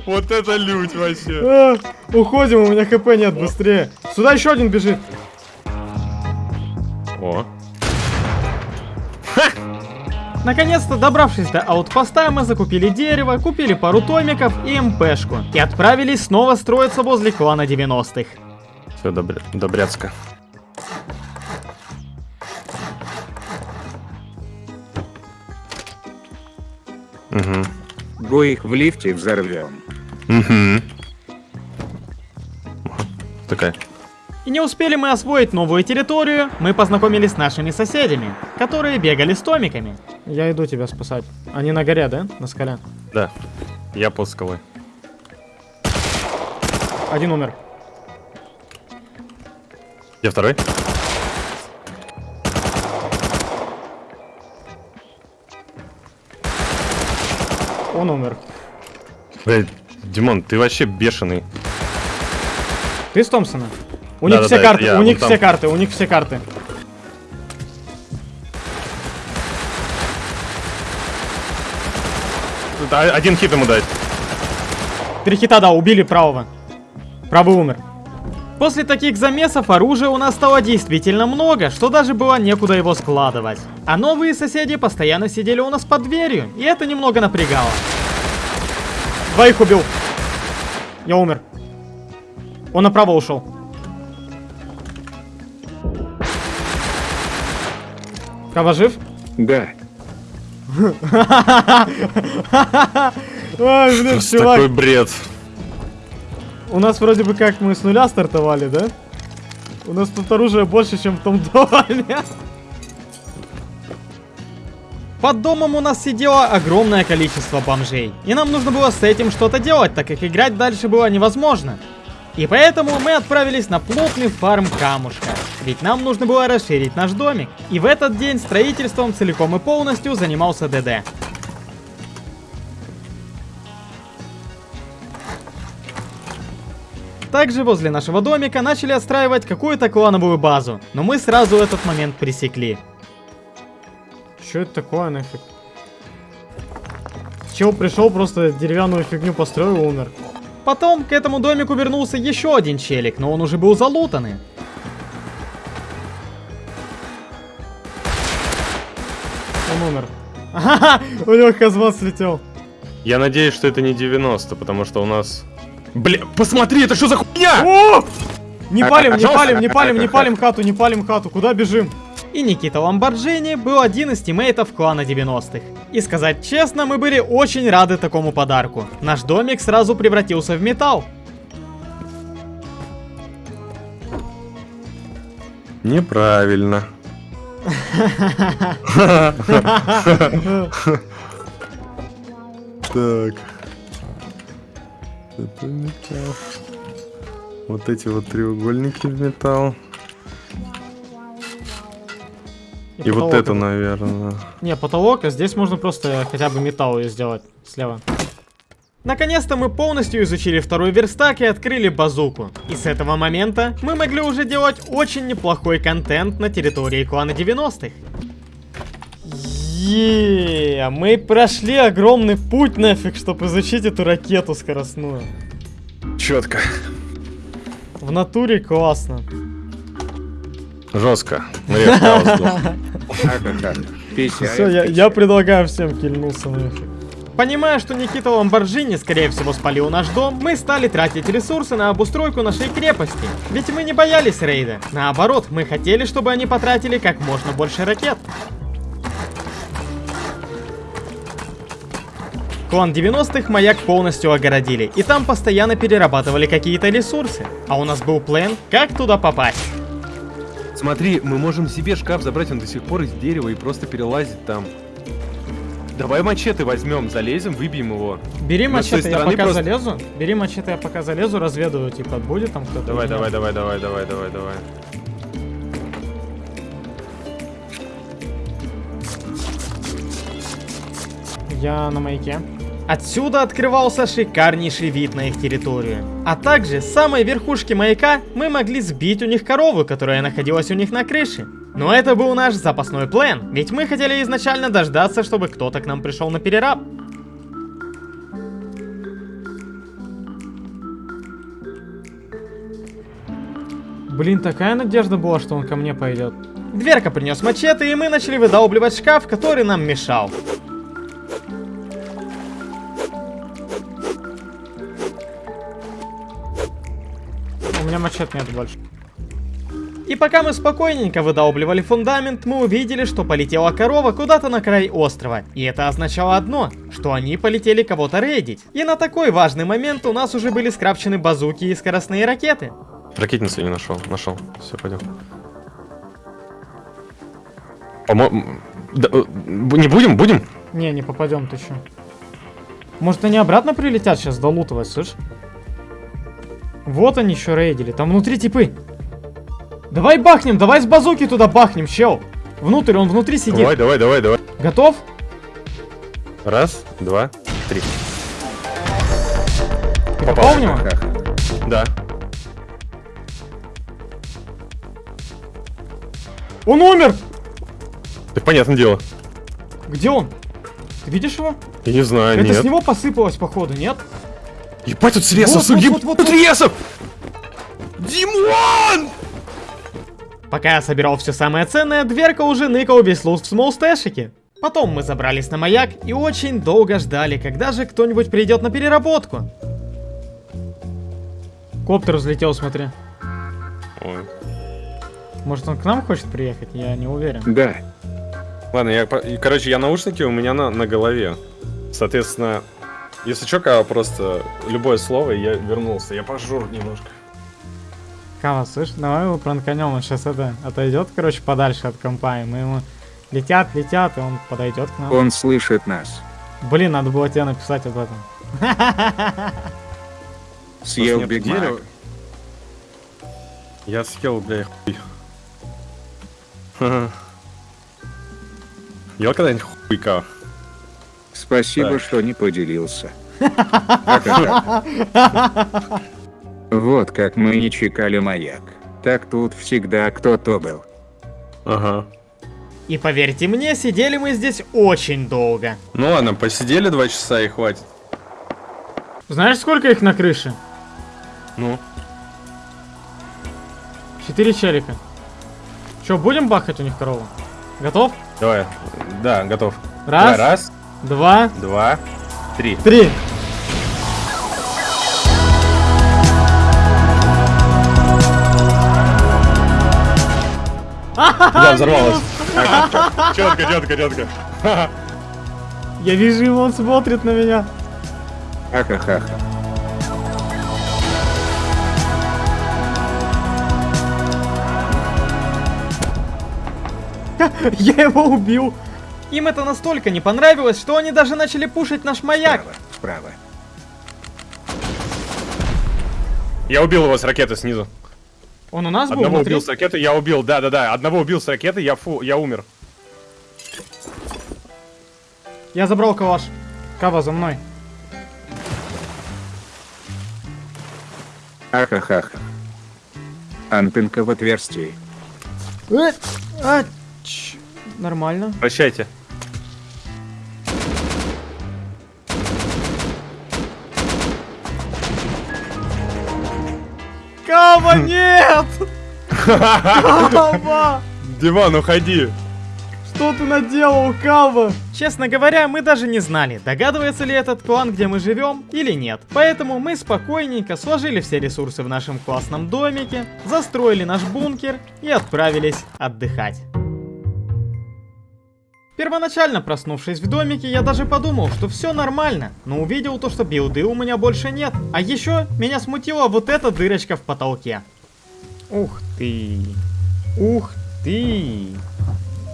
Вот это лють вообще. А, уходим, у меня хп нет, быстрее. Сюда еще один бежит. О. Наконец-то, добравшись до аутпоста, мы закупили дерево, купили пару томиков и МПшку. И отправились снова строиться возле клана 90-х. Все, добря... добряцко. Угу. Го их в лифте взорвем. Угу. И не успели мы освоить новую территорию, мы познакомились с нашими соседями, которые бегали с томиками. Я иду тебя спасать. Они на горе, да? На скале. Да. Я под скалой. Один умер. Я второй? Он умер. Блядь, Димон, ты вообще бешеный. Ты с Томпсона? У них Да-да-да, все карты, у них все карты, у них все карты. Один хит ему дать. Три хита, да, убили правого. Правый умер. После таких замесов оружия у нас стало действительно много, что даже было некуда его складывать. А новые соседи постоянно сидели у нас под дверью, и это немного напрягало. Двоих убил. Я умер. Он направо ушел. Кава жив? Да. Ой, блин, Просто чувак. такой бред. У нас вроде бы как мы с нуля стартовали, да? У нас тут оружия больше, чем в том доме. Под домом у нас сидело огромное количество бомжей. И нам нужно было с этим что-то делать, так как играть дальше было невозможно. И поэтому мы отправились на плотный фарм камушка. Ведь нам нужно было расширить наш домик. И в этот день строительством целиком и полностью занимался ДД. Также возле нашего домика начали отстраивать какую-то клановую базу, но мы сразу этот момент пресекли. Что это такое нафиг? Чел пришел, просто деревянную фигню построил и умер. Потом к этому домику вернулся еще один челик, но он уже был залутанный. Он умер. Ага, у него казман слетел. Я надеюсь, что это не 90, потому что у нас... Бля, посмотри, это что за хуйня? О! Не палим, не палим, не палим, не палим хату, не палим хату. Куда бежим? И Никита Ламборджини был один из тиммейтов клана 90-х. И сказать честно, мы были очень рады такому подарку. Наш домик сразу превратился в металл. Неправильно. Так. Это металл. Вот эти вот треугольники в металл. И вот потолок это, наверное. Не, потолок, а здесь можно просто хотя бы металл сделать слева. Наконец-то мы полностью изучили второй верстак и открыли базуку. И с этого момента мы могли уже делать очень неплохой контент на территории клана 90-х. Еее, мы прошли огромный путь нафиг, чтобы изучить эту ракету скоростную. Четко. В натуре классно. Жестко. Все, я, предлагаю всем кильнуться нафиг. Понимая, что Никита Ламборджини, скорее всего, спалил наш дом, мы стали тратить ресурсы на обустройку нашей крепости. Ведь мы не боялись рейда. Наоборот, мы хотели, чтобы они потратили как можно больше ракет. Клан 90-х маяк полностью огородили, и там постоянно перерабатывали какие-то ресурсы. А у нас был план, как туда попасть. Смотри, мы можем себе шкаф забрать, он до сих пор из дерева и просто перелазить там. Давай мачете возьмем, залезем, выбьем его. Бери той мачете, я пока просто- залезу. Бери мачете, я пока залезу, разведаю, типа, будет там кто-то. Давай, давай, давай, давай, давай, давай, давай. Я на маяке. Отсюда открывался шикарнейший вид на их территорию. А также с самой верхушки маяка мы могли сбить у них корову, которая находилась у них на крыше. Но это был наш запасной план, ведь мы хотели изначально дождаться, чтобы кто-то к нам пришел на перераб. Блин, такая надежда была, что он ко мне пойдет. Дверка принес мачете, и мы начали выдалбливать шкаф, который нам мешал. У меня мачет нет больше. И пока мы спокойненько выдалбливали фундамент, мы увидели, что полетела корова куда-то на край острова. И это означало одно, что они полетели кого-то рейдить. И на такой важный момент у нас уже были скрапчены базуки и скоростные ракеты. Ракетницу не нашел, нашел. Все, пойдем. По-моему... да, э, не будем? Будем? Не, не попадем, ты чё? Может они обратно прилетят сейчас долутывать, слышь? Вот они еще рейдили, там внутри типы. Давай бахнем, давай с базуки туда бахнем, чел. Внутрь, он внутри сидит. Давай, давай, давай, давай. Готов? Раз, два, три. Ты Попал. в него? Да. Он умер! Так понятное дело. Где он? Ты видишь его? Я не знаю, Это нет. с него посыпалось, походу, нет? Ебать, тут срезов, Вот, вот, вот, вот, тут вот. срезов! Димон! Пока я собирал все самое ценное, дверка уже ныкал весь лут в смолстэшике. Потом мы забрались на маяк и очень долго ждали, когда же кто-нибудь придет на переработку. Коптер взлетел, смотри. Ой. Может он к нам хочет приехать? Я не уверен. Да, Ладно, я, короче, я наушники у меня на, на голове. Соответственно, если Кава, просто любое слово, и я вернулся. Я пожур немножко. Кава, слышь, давай его пранканем, он сейчас это отойдет, короче, подальше от компа, и мы ему летят, летят, и он подойдет к нам. он слышит нас. Блин, надо было тебе написать об этом. Съел Биг Мак. Я съел, бля, хуй. Ха-ха. Ел когда-нибудь хуй, Кава? Спасибо, Так. что не поделился. Вот как мы не чекали маяк. Так тут всегда кто-то был. Ага. И поверьте мне, сидели мы здесь очень долго. Ну ладно, посидели два часа и хватит. Знаешь, сколько их на крыше? Ну, Четыре челика. Че, будем бахать у них корову? Готов? давай. Да, готов. Раз, Давай, раз, два, два, три. три. Да, взорвалась. Четко, четко, четко. Я вижу его, он смотрит на меня. Ха-ха-ха. Я его убил. Им это настолько не понравилось, что они даже начали пушить наш маяк. Справа, справа. Я убил его с ракеты снизу. Он у нас был Одного внутри? убил с ракеты, я убил, да-да-да. Одного убил с ракеты, я фу, я умер. Я забрал калаш. Кава за мной. Ха-ха-ха. Анпинка в отверстии. Э, а, ч- Нормально. Прощайте. Кава! Нет! Кава! Диман, уходи. Что ты наделал, Кава? Честно говоря, мы даже не знали, догадывается ли этот клан, где мы живем, или нет. Поэтому мы спокойненько сложили все ресурсы в нашем классном домике, застроили наш бункер и отправились отдыхать. Первоначально проснувшись в домике, я даже подумал, что все нормально, но увидел то, что билды у меня больше нет. А еще меня смутила вот эта дырочка в потолке. Ух ты. Ух ты.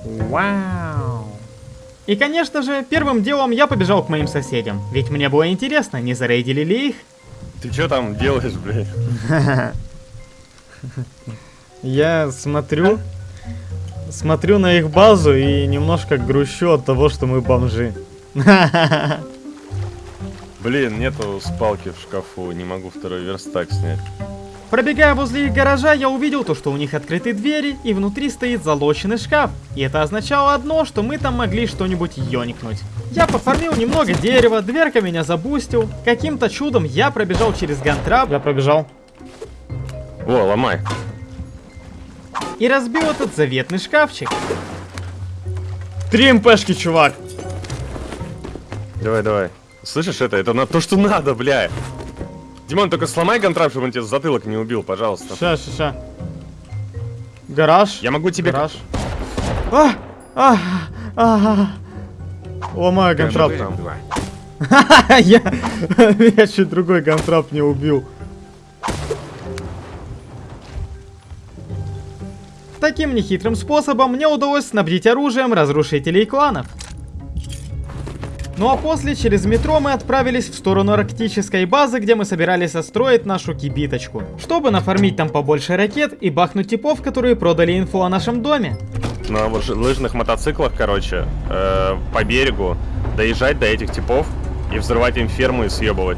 Вау. И конечно же, первым делом я побежал к моим соседям, ведь мне было интересно, не зарейдили ли их. Ты что там делаешь, блядь? Я смотрю, смотрю на их базу и немножко грущу от того, что мы бомжи. Блин, нету спалки в шкафу, не могу второй верстак снять. Пробегая возле их гаража, я увидел то, что у них открыты двери, и внутри стоит залоченный шкаф. И это означало одно, что мы там могли что-нибудь ёникнуть. Я пофармил немного дерева, дверка меня забустил. Каким-то чудом я пробежал через гантрап. Я пробежал. Во, ломай. И разбил этот заветный шкафчик. Три МПшки, чувак. Давай, давай. Слышишь это? Это на то, что надо, бля. Димон, только сломай контракт, чтобы он тебе затылок не убил, пожалуйста. Ща, ща, ща. Гараж. Я могу тебе... Гараж. А! А! А! Ломаю гантрап. там. Два. Я, я чуть другой гантрап не убил. Таким нехитрым способом мне удалось снабдить оружием разрушителей кланов. Ну а после через метро мы отправились в сторону арктической базы, где мы собирались отстроить нашу кибиточку, чтобы нафармить там побольше ракет и бахнуть типов, которые продали инфу о нашем доме. На лыж- лыжных мотоциклах, короче, э, по берегу доезжать до этих типов и взрывать им ферму и съебывать.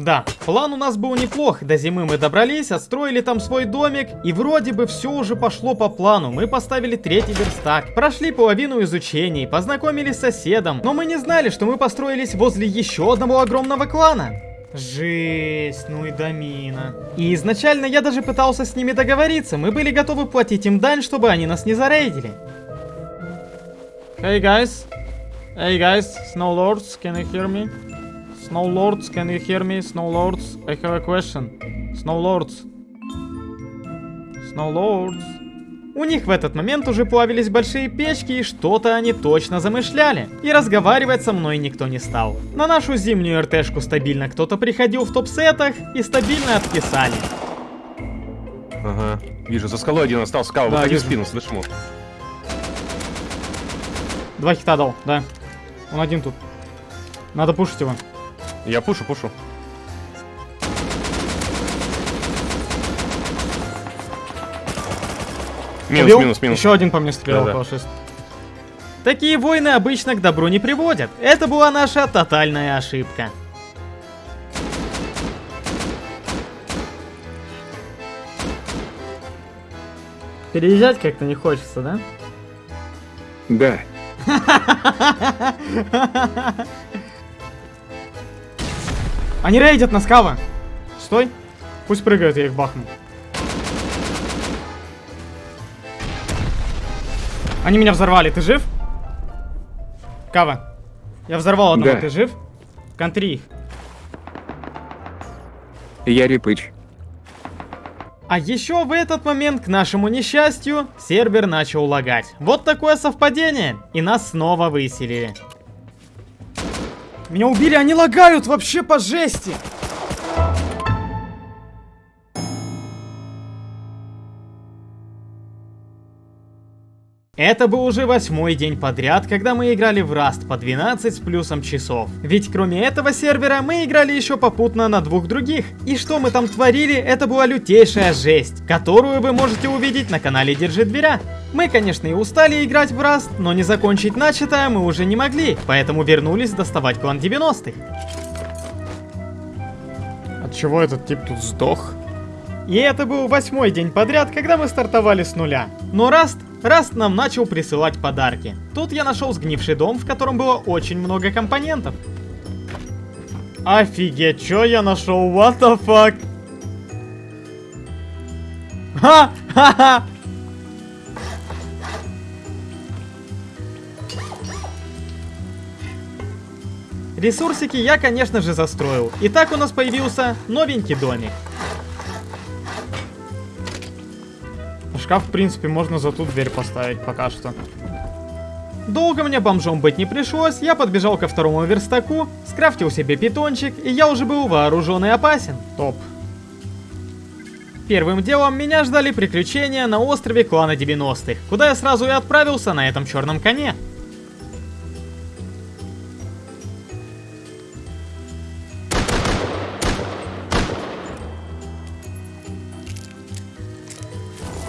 Да, план у нас был неплох. До зимы мы добрались, отстроили там свой домик, и вроде бы все уже пошло по плану. Мы поставили третий верстак, прошли половину изучений, познакомились с соседом, но мы не знали, что мы построились возле еще одного огромного клана. Жесть, ну и домина. И изначально я даже пытался с ними договориться, мы были готовы платить им дань, чтобы они нас не зарейдили. Hey guys, hey guys, Snow Lords, can you hear me? Snow Lords, can you hear me? Snow Lords, I have a question. Snow Lords. Snow Lords. У них в этот момент уже плавились большие печки, и что-то они точно замышляли. И разговаривать со мной никто не стал. На нашу зимнюю РТшку стабильно кто-то приходил в топ-сетах и стабильно отписали. Ага. Вижу, за скалой один остался. Кава, Да, выходи вижу. спину, слышь ему. Два хита дал, да. Он один тут. Надо пушить его. Я пушу, пушу. Минус, Убил? минус, минус. Еще один по мне стрелял, Да-да. фашист. Такие войны обычно к добру не приводят. Это была наша тотальная ошибка. Переезжать как-то не хочется, да? Да. Они рейдят на скава. Стой. Пусть прыгают, я их бахну. Они меня взорвали, ты жив? Кава. Я взорвал одного, Да. ты жив? Контри их. Я Репыч. А еще в этот момент, к нашему несчастью, сервер начал лагать. Вот такое совпадение. И нас снова выселили. Меня убили, они лагают вообще по жести. Это был уже восьмой день подряд, когда мы играли в Rust по 12 с плюсом часов. Ведь кроме этого сервера мы играли еще попутно на двух других. И что мы там творили, это была лютейшая жесть, которую вы можете увидеть на канале Держи Дверя. Мы, конечно, и устали играть в Rust, но не закончить начатое мы уже не могли, поэтому вернулись доставать клан 90-х. От чего этот тип тут сдох? И это был восьмой день подряд, когда мы стартовали с нуля. Но Раст, Раст нам начал присылать подарки. Тут я нашел сгнивший дом, в котором было очень много компонентов. Офигеть, что я нашел? What the fuck? Ха! Ха-ха! Ресурсики я, конечно же, застроил. И так у нас появился новенький домик. Шкаф, в принципе, можно за ту дверь поставить пока что. Долго мне бомжом быть не пришлось, я подбежал ко второму верстаку, скрафтил себе питончик, и я уже был вооружен и опасен. Топ. Первым делом меня ждали приключения на острове клана 90-х, куда я сразу и отправился на этом черном коне.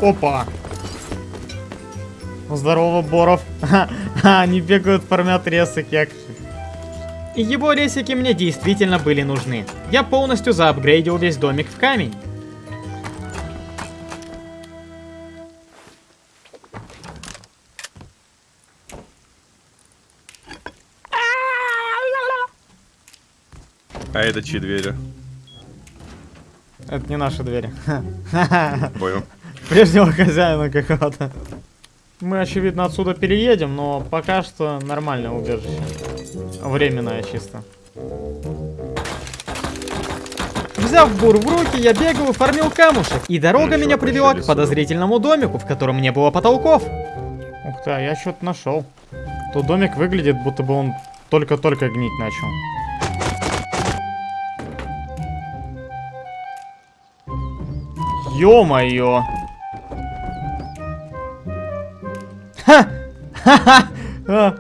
Опа! Здорово, Боров. Ха, Они бегают, формят же. И его ресики мне действительно были нужны. Я полностью заапгрейдил весь домик в камень. А это чьи двери? Это не наши двери. Понял. Прежнего хозяина какого-то. Мы, очевидно, отсюда переедем, но пока что нормальное убежище. Временное чисто. Взяв бур в руки, я бегал и фармил камушек. И дорога Ну, меня привела к подозрительному домику, в котором не было потолков. Ух ты, а я что-то нашел. Тут домик выглядит, будто бы он только-только гнить начал. Ё-моё!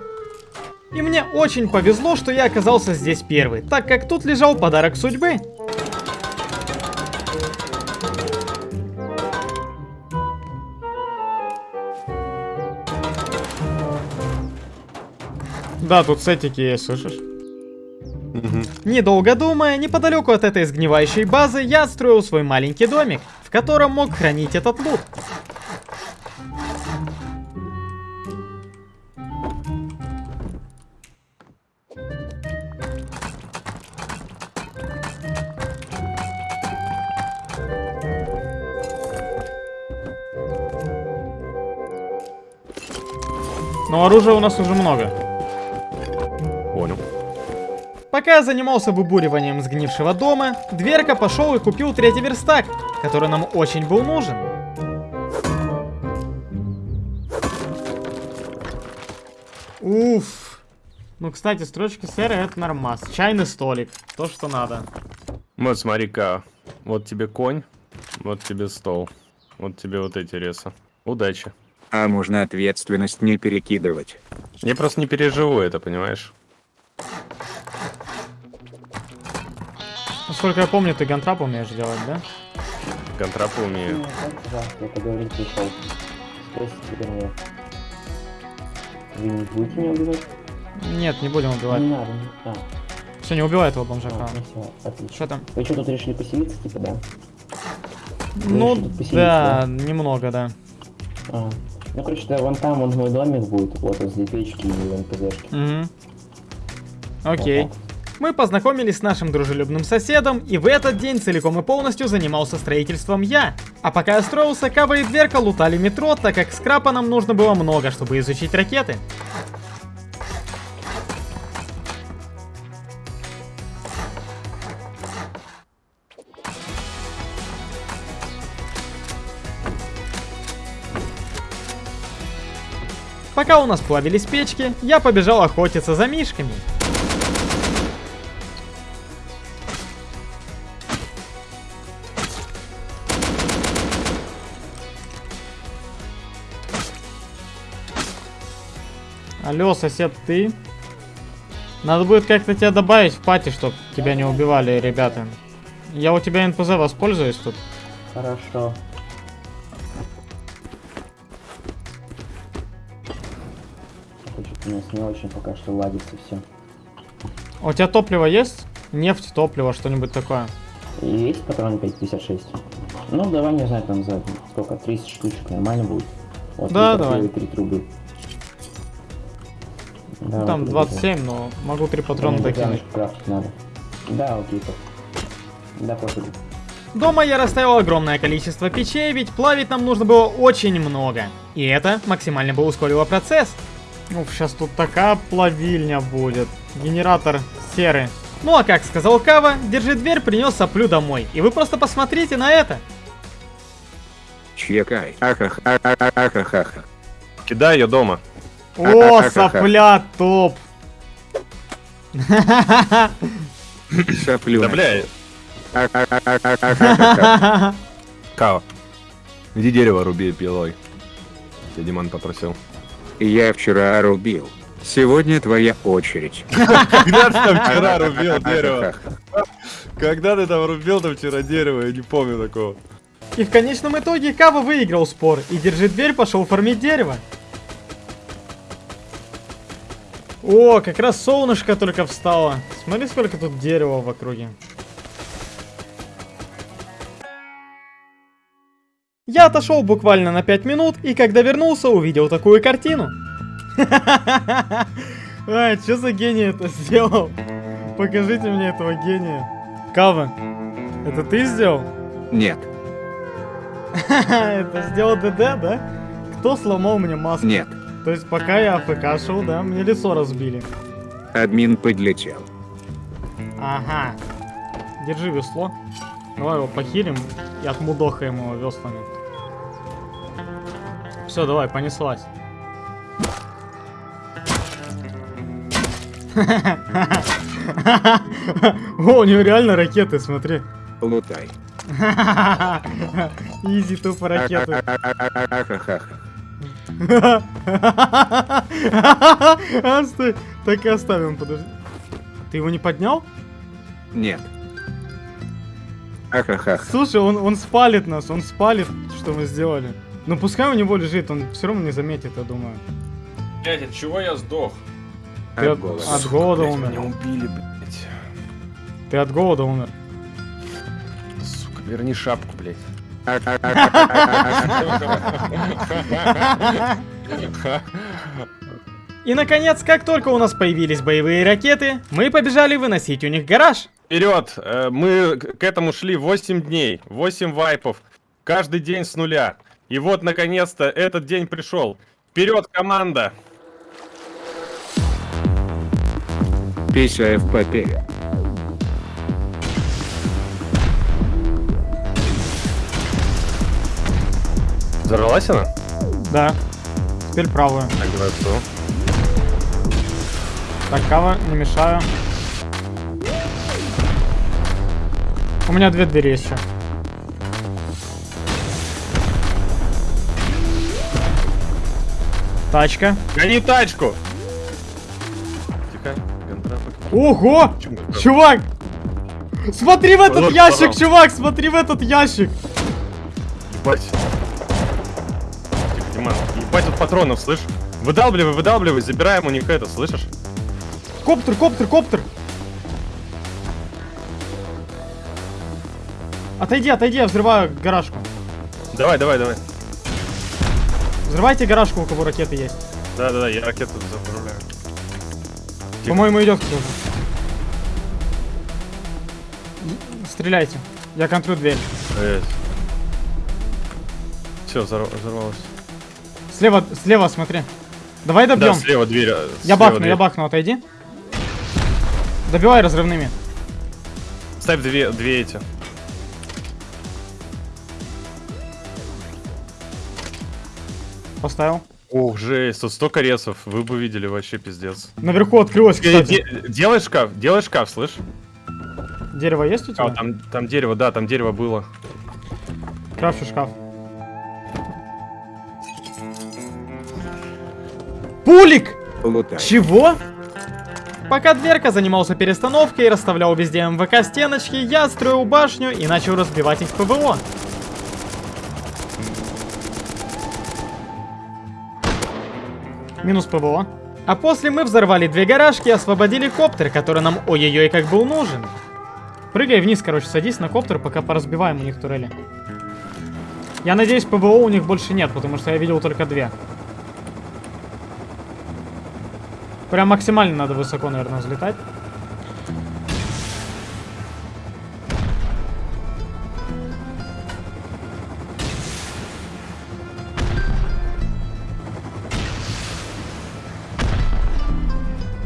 И мне очень повезло, что я оказался здесь первый, так как тут лежал подарок судьбы. Да, тут сетики есть, слышишь? Мгм. Недолго думая, неподалеку от этой сгнивающей базы я отстроил свой маленький домик, в котором мог хранить этот лут. Но оружия у нас уже много. Понял. Пока я занимался выбуриванием сгнившего дома, Дверка пошел и купил третий верстак, который нам очень был нужен. Уф. Ну, кстати, строчки серые это нормас. Чайный столик. То, что надо. Вот смотри-ка. Вот тебе конь, вот тебе стол. Вот тебе вот эти ресы. Удачи. А можно ответственность не перекидывать. Я просто не переживу это, понимаешь? Насколько я помню, ты гантрап умеешь делать, да? Контрапы умею. Ну, пожалуйста, я поговорить пришел. Спросите теперь меня. Вы не будете меня убивать? Нет, не будем убивать. Не надо. не- А, Все, не убивай этого бомжака. а, ну отлично. Что там? Вы что, тут решили поселиться, типа, да? Ну, тут поселиться, да, немного, да. А. Ну, короче, вон там вон мой домик будет, вот возле печки и НПЗшки. Угу. Окей. Вот. Мы познакомились с нашим дружелюбным соседом, и в этот день целиком и полностью занимался строительством я. А пока я строился, Кава и Дверка лутали метро, так как скрапа нам нужно было много, чтобы изучить ракеты. Пока у нас плавились печки, я побежал охотиться за мишками. Алло, сосед, ты? Надо будет как-то тебя добавить в пати, чтобы тебя не убивали ребята. Я у тебя НПЗ воспользуюсь тут. Хорошо. У нас не очень пока что ладится все. А у тебя топливо есть? Нефть, топливо, что-нибудь такое. Есть патрон 556? Ну, давай, не знаю, там за сколько, 30 штучек нормально будет. Вот, Да, и давай. Три трубы. Да, Ну, там вот, 27, но могу три патрона Мне докинуть. надо. Да, окей, так. Да, пофигу. Дома я расставил огромное количество печей, ведь плавить нам нужно было очень много. И это максимально бы ускорило процесс. Ну, сейчас тут такая плавильня будет. Генератор серы. Ну а как сказал Кава, держи дверь, принес соплю домой. И вы просто посмотрите на это. Чекай. Ахахахахахаха. Кидай ее дома. О, сопля топ. Соплю. Да, бля. Кава. Иди дерево руби пилой. Тебя Диман попросил. Я вчера рубил. Сегодня твоя очередь. Когда ты там вчера рубил дерево? Когда ты там рубил там вчера дерево? Я не помню такого. И в конечном итоге Кава выиграл спор, и держи дверь пошел фармить дерево. О, как раз солнышко только встало. Смотри, сколько тут дерева в округе. Я отошел буквально на 5 минут, и когда вернулся, увидел такую картину. А, что за гений это сделал? Покажите мне этого гения. Кава, это ты сделал? Нет, Это сделал ДД, да? Кто сломал мне маску? нет. То есть пока я АФК шел, да, мне лицо разбили. Админ подлетел. Ага. Держи весло. Давай его похилим и отмудохаем его веслами. Все, давай, понеслась. О, у него реально ракеты, смотри. Лутай. Изи тупо ракеты. Стой. Так и оставим, подожди. Ты его не поднял? Нет. Ахахах. Слушай, он, он спалит нас, он спалит, что мы сделали. Ну пускай у него лежит, он все равно не заметит, я думаю. Блять, от чего я сдох? Ты От от, голода. от голода Блядь, умер. Меня убили, блять. Ты от голода умер. Сука, верни шапку, блять. И наконец, как только у нас появились боевые ракеты, мы побежали выносить у них гараж. Вперед! Э, Мы к этому шли 8 дней, 8 вайпов, каждый день с нуля. И вот, наконец-то, этот день пришел. Вперед, команда! Пися в попе. Взорвалась она? Да. Теперь правую. Так, давай? Так, кава, не мешаю. У меня две двери еще. Тачка. Гони тачку! Тихо. Ого! Чувак! Смотри в этот ящик, чувак! Смотри в этот ящик! Ебать. Тихо, Диман. Ебать тут патронов, слышь? Выдалбливай, выдалбливай, забираем у них это, слышишь? Коптер, коптер, коптер! Отойди, отойди, я взрываю гаражку. Давай, давай, давай. Взрывайте гаражку, у кого ракеты есть. Да-да-да, я ракету заправляю. По-моему, идет кто-то. Стреляйте. Я контрю дверь. Все, взорвалось. Слева, слева, смотри. Давай Да, добьем. слева дверь. я слева бахну, дверь. я бахну, отойди. Добивай разрывными. Ставь две, две эти. Поставил. Ох, жесть, тут столько ресов, вы бы видели вообще пиздец. Наверху открылось, кстати. де- делай шкаф, делай шкаф, слышь? Дерево есть у тебя? А, там, там дерево, да, там дерево было. Крафчу шкаф. Пулик! Лутай. Чего? Пока дверка занимался перестановкой и расставлял везде МВК стеночки, я строил башню и начал разбивать их ПВО. Минус ПВО. А после мы взорвали две гаражки и освободили коптер, который нам ой-ой-ой как был нужен. Прыгай вниз, короче, садись на коптер, пока поразбиваем у них турели. Я надеюсь, ПВО у них больше нет, потому что я видел только две. Прям максимально надо высоко, наверное, взлетать.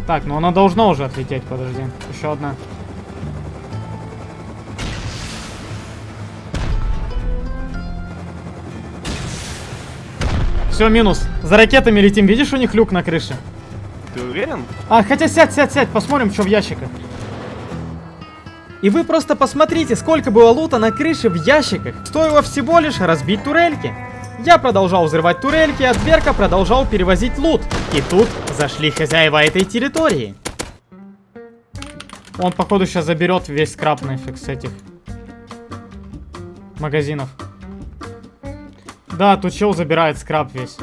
Так, ну она должна уже отлететь, подожди. Еще одна. Все, минус. За ракетами летим. Видишь, у них люк на крыше? Уверен? А, хотя сядь, сядь, сядь, посмотрим, что в ящиках. И вы просто посмотрите, сколько было лута на крыше в ящиках. Стоило всего лишь разбить турельки. Я продолжал взрывать турельки, а дверка продолжал перевозить лут. И тут зашли хозяева этой территории. Он, походу, сейчас заберет весь скраб нафиг с этих магазинов. Да, тут чел забирает скраб весь.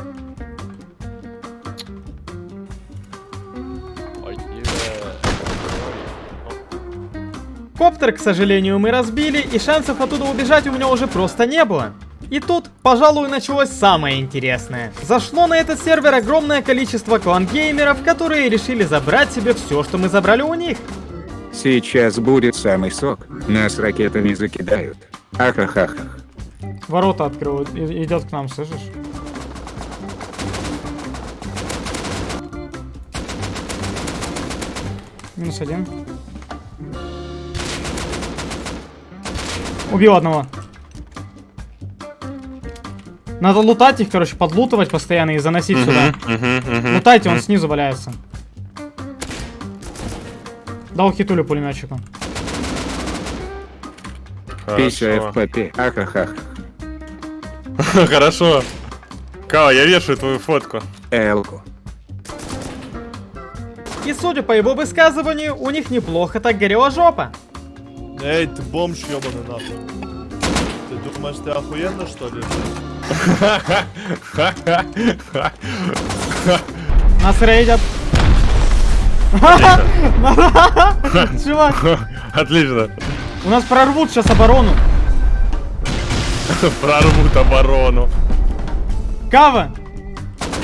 Коптер, к сожалению, мы разбили, и шансов оттуда убежать у меня уже просто не было. И тут, пожалуй, началось самое интересное. Зашло на этот сервер огромное количество клан-геймеров, которые решили забрать себе все, что мы забрали у них. Сейчас будет самый сок. Нас ракетами закидают. Ахахах. Ворота открывают, и- идет к нам, слышишь? Минус один. Убил одного. Надо лутать их, короче, подлутывать постоянно и заносить сюда. Лутайте, он снизу валяется. Дал хитулю пулеметчику. Хорошо. ФПП. Ахахах. Хорошо. Кава, я вешаю твою фотку. Элку. И судя по его высказыванию, у них неплохо так горела жопа. Эй, ты бомж ебаный нахуй. Ты думаешь, ты охуенно что ли? Нас рейдят. Чувак, Отлично. у нас прорвут сейчас оборону. Прорвут оборону. Кава!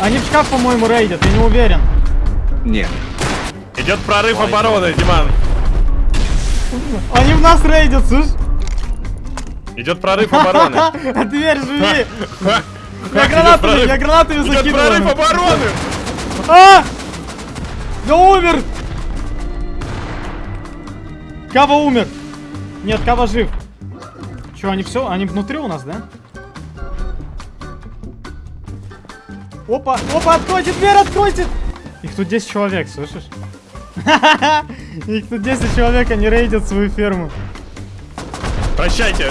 Они в шкаф, по-моему, рейдят, я не уверен. Нет. Идет прорыв обороны, Диман. Они в нас рейдят, слышь? Идет прорыв обороны. Дверь живи! Я гранатами, я гранатами Идет прорыв закидываю. обороны. А! Я умер! Кава умер! Нет, Кава жив. Че, они все? Они внутри у нас, да? Опа, опа, откройте дверь, откройте! Их тут 10 человек, слышишь? Их тут 10 человек, они рейдят свою ферму. Прощайте.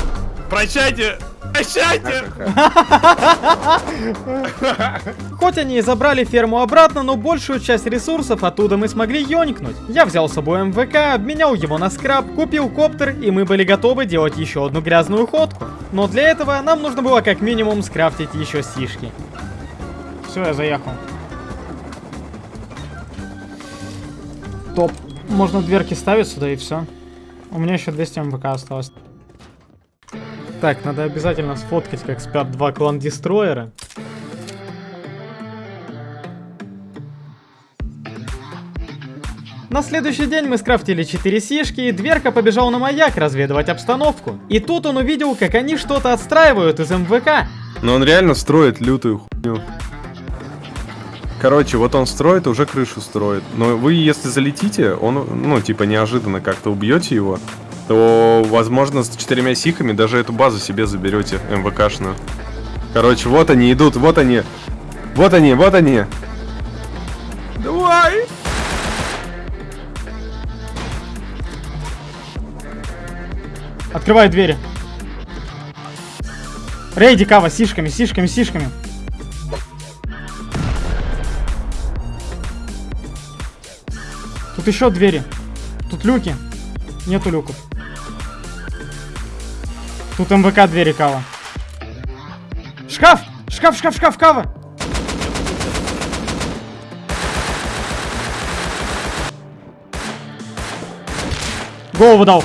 Прощайте. Прощайте. Хоть они и забрали ферму обратно, но большую часть ресурсов оттуда мы смогли ёникнуть. Я взял с собой МВК, обменял его на скраб, купил коптер, и мы были готовы делать еще одну грязную ходку. Но для этого нам нужно было как минимум скрафтить еще сишки. Все, я заехал. Топ. Можно дверки ставить сюда и все. У меня еще 200 МВК осталось. Так, надо обязательно сфоткать, как спят два клан-дестроера. На следующий день мы скрафтили 4 сишки, и Дверка побежал на маяк разведывать обстановку. И тут он увидел, как они что-то отстраивают из МВК. Но он реально строит лютую хуйню. Короче, вот он строит, уже крышу строит. Но вы, если залетите, он, ну, типа, неожиданно как-то убьете его, то, возможно, с четырьмя сихами даже эту базу себе заберете, МВКшную. Короче, вот они идут, вот они. Вот они, вот они. Давай! Открывай двери. Рейди Кава, сишками, сишками, сишками. Тут еще двери. Тут люки. Нету люков. Тут МВК двери Кава. Шкаф! Шкаф, шкаф, шкаф, Кава! Голову дал.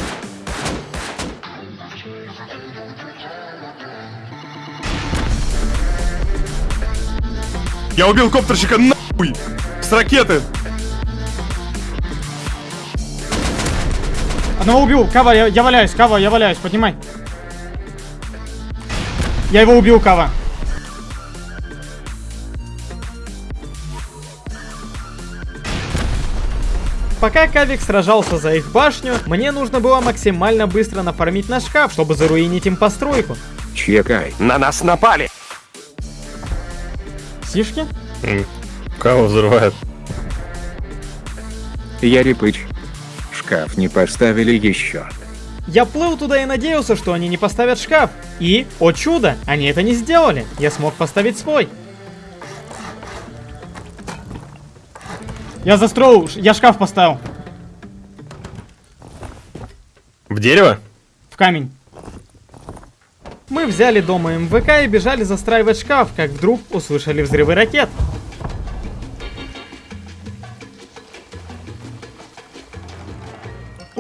Я убил коптерщика нахуй! С ракеты! Одного убил. Кава, я, я валяюсь. Кава, я валяюсь. Поднимай. Я его убил, Кава. Пока Кавик сражался за их башню, мне нужно было максимально быстро нафармить на шкаф, чтобы заруинить им постройку. Чекай. На нас напали! Сишки? Кого взрывает? Я Репыч. Шкаф не поставили еще. Я плыл туда и надеялся, что они не поставят шкаф. И, о чудо, они это не сделали. Я смог поставить свой. Я застроил, я шкаф поставил В дерево? в камень. Мы взяли дома МВК и бежали застраивать шкаф, как вдруг услышали взрывы ракет.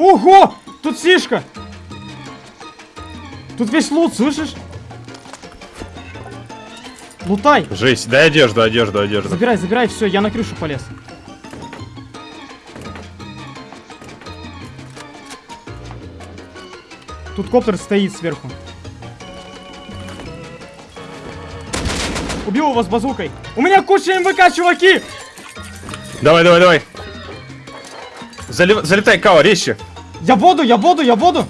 Ого! Тут сишка! Тут весь лут, слышишь? Лутай! Жесть, дай одежду, одежду, одежду. Забирай, забирай, все, я на крышу полез. Тут коптер стоит сверху. Убил его с базукой. У меня куча МВК, чуваки! Давай, давай, давай. Залив- Залетай, Као, резче. Я воду, я воду, я воду!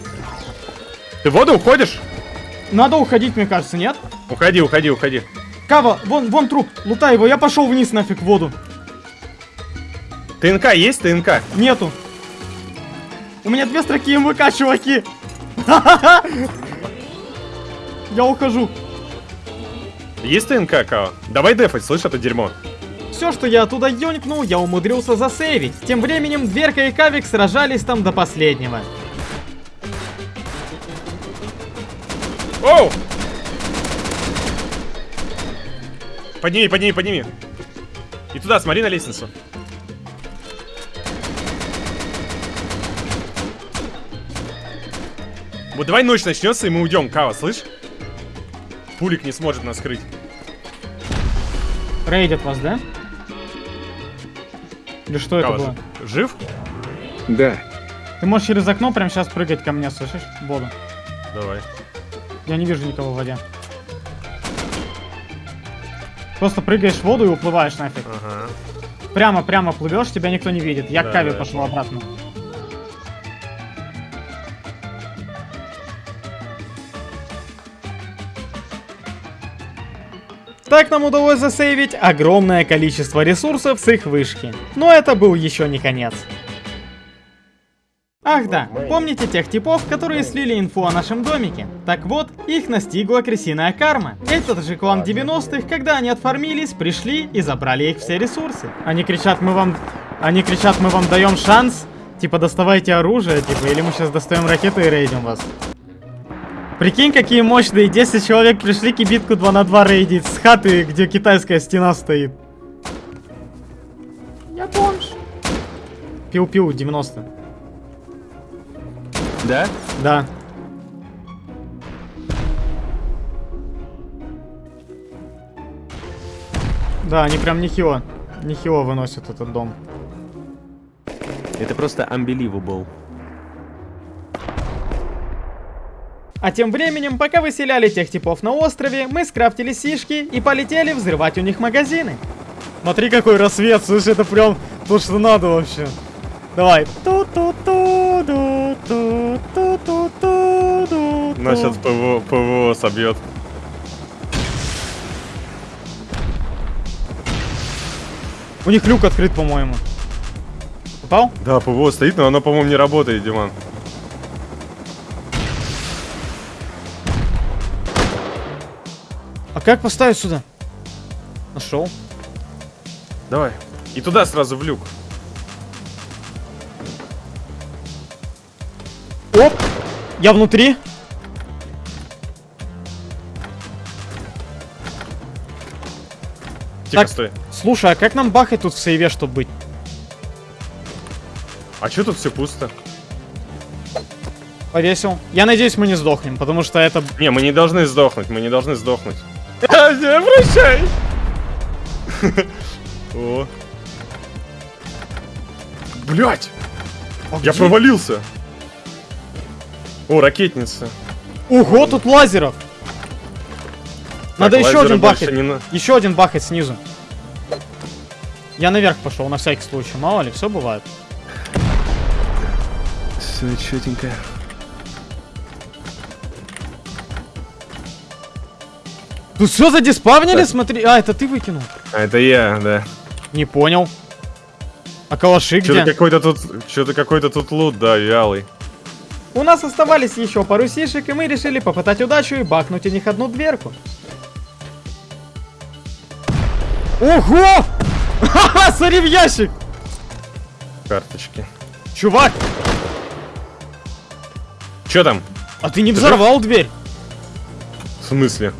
Ты в воду уходишь? Надо уходить, мне кажется, нет? Уходи, уходи, уходи. Кава, вон, вон труп, лутай его, я пошел вниз нафиг в воду. ТНК есть, ТНК? Нету. У меня две строки МВК, чуваки. Я ухожу. Есть ТНК, Као? Давай дефать, слышь, это дерьмо. Все, что я оттуда ёнькнул, я умудрился засейвить. Тем временем Дверка и Кавик сражались там до последнего. Оу! Подними, подними, подними. И туда, смотри на лестницу. Вот давай ночь начнется, и мы уйдем, Кава, слышь? Пулик не сможет нас скрыть. Рейдят вас, да? Или что это Кава, было? жив? Да. Ты можешь через окно прямо сейчас прыгать ко мне, слышишь? В воду. Давай. Я не вижу никого в воде. Просто прыгаешь в воду и уплываешь нафиг. Ага. Прямо, прямо плывешь, тебя никто не видит. Я Да, к Каве да, пошел обратно. Так нам удалось засейвить огромное количество ресурсов с их вышки. Но это был еще не конец. Ах да, помните тех типов, которые слили инфу о нашем домике? Так вот, их настигла крысиная карма. Этот же клан 90-х, когда они отформились, пришли и забрали их все ресурсы. Они кричат, мы вам... Они кричат, мы вам даем шанс. Типа, доставайте оружие, типа, или мы сейчас достаем ракеты и рейдим вас. Прикинь, какие мощные 10 человек пришли кибитку 2 на 2 рейдить с хаты, где китайская стена стоит. Я бомж. Пиу-пиу, 90. Да? Да. Да, они прям нехило, нехило выносят этот дом. Это просто unbelievable. А тем временем, пока выселяли тех типов на острове, мы скрафтили сишки и полетели взрывать у них магазины. Смотри, какой рассвет, слышь, это прям то, что надо вообще. Давай. Ту-ту-ту-ду-ту-ту-ту-ду-ту. Нас сейчас ПВО, ПВО собьет. У них люк открыт, по-моему. Попал? Да, ПВО стоит, но оно, по-моему, не работает, Диман. Как поставить сюда? Нашел. Давай. И туда сразу в люк. Оп! Я внутри. Тихо, Так. стой. Слушай, а как нам бахать тут в сейве, чтобы быть? А что тут все пусто? Повесил. Я надеюсь, мы не сдохнем, потому что это... Не, мы не должны сдохнуть, мы не должны сдохнуть. Прощай! О. Блять! А Я где? провалился! О, ракетница. Ого, тут лазеров! Надо Так, еще один не на- Еще один бахать снизу. Я наверх пошел, на всякий случай. Мало ли, все бывает. Все четенько. Тут все задиспавнили, Так. смотри. А, это ты выкинул? А, это я, да. Не понял. А калаши Что-то где? какой-то тут, что-то какой-то тут лут, да, вялый. У нас оставались еще пару сишек, и мы решили попытать удачу и бахнуть у них одну дверку. Ого! Ха-ха, смотри в ящик! Карточки. Чувак, Че там? а ты не взорвал дверь? В смысле?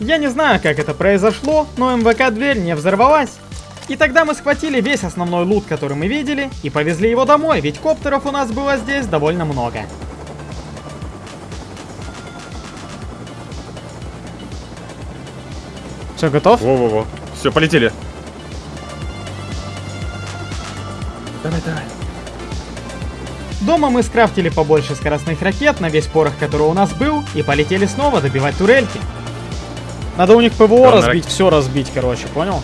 Я не знаю, как это произошло, но МВК-дверь не взорвалась. И тогда мы схватили весь основной лут, который мы видели, и повезли его домой, ведь коптеров у нас было здесь довольно много. Все, готов? Во-во-во. Все, полетели. Давай, давай. Дома мы скрафтили побольше скоростных ракет на весь порох, который у нас был, и полетели снова добивать турельки. Надо у них ПВО Да, на разбить, все разбить, короче, понял?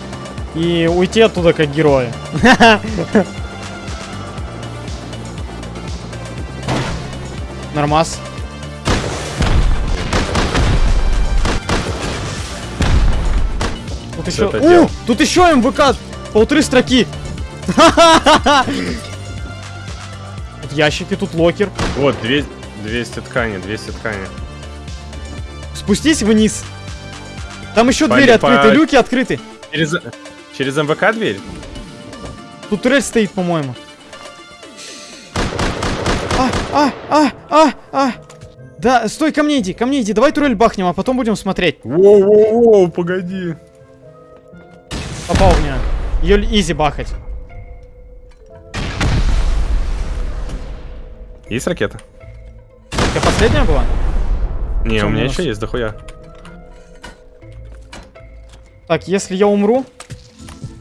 И уйти оттуда как герои. Нормас. Тут еще... дел. тут еще МВК! Полторы строки! Тут ящики, тут локер. Вот, две- 200 ткани, 200 ткани. Спустись вниз. Там еще По- двери по- открыты, люки открыты. Через, через МВК дверь? Тут турель стоит, по-моему. А, а, а, а, а. Да, стой, ко мне иди, ко мне иди. Давай турель бахнем, а потом будем смотреть. Воу-воу-воу, погоди. Попал в меня. Ее изи бахать. Есть ракета? Это последняя была? Не, Чё у меня еще есть дохуя. Так, если я умру,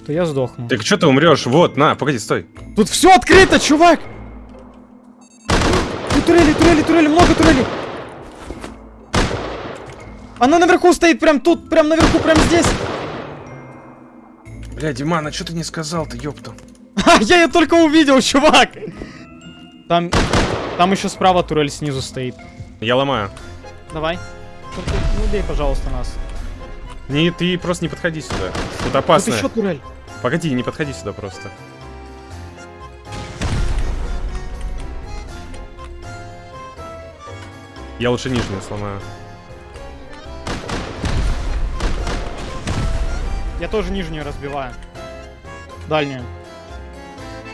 то я сдохну. Так что ты умрешь? Вот, на, погоди, стой. Тут все открыто, чувак! Тут турели, турели, турели, много турелей. Она наверху стоит, прям тут, прям наверху, прям здесь. Бля, Диман, а что ты не сказал-то, ёпту? Ха, я ее только увидел, чувак! Там, там еще справа турель снизу стоит. Я ломаю. Давай. Только не убей, пожалуйста, нас. Не, ты просто не подходи сюда. Тут Тут опасно. еще турель. Погоди, не подходи сюда просто. Я лучше нижнюю сломаю. Я тоже нижнюю разбиваю. Дальнюю.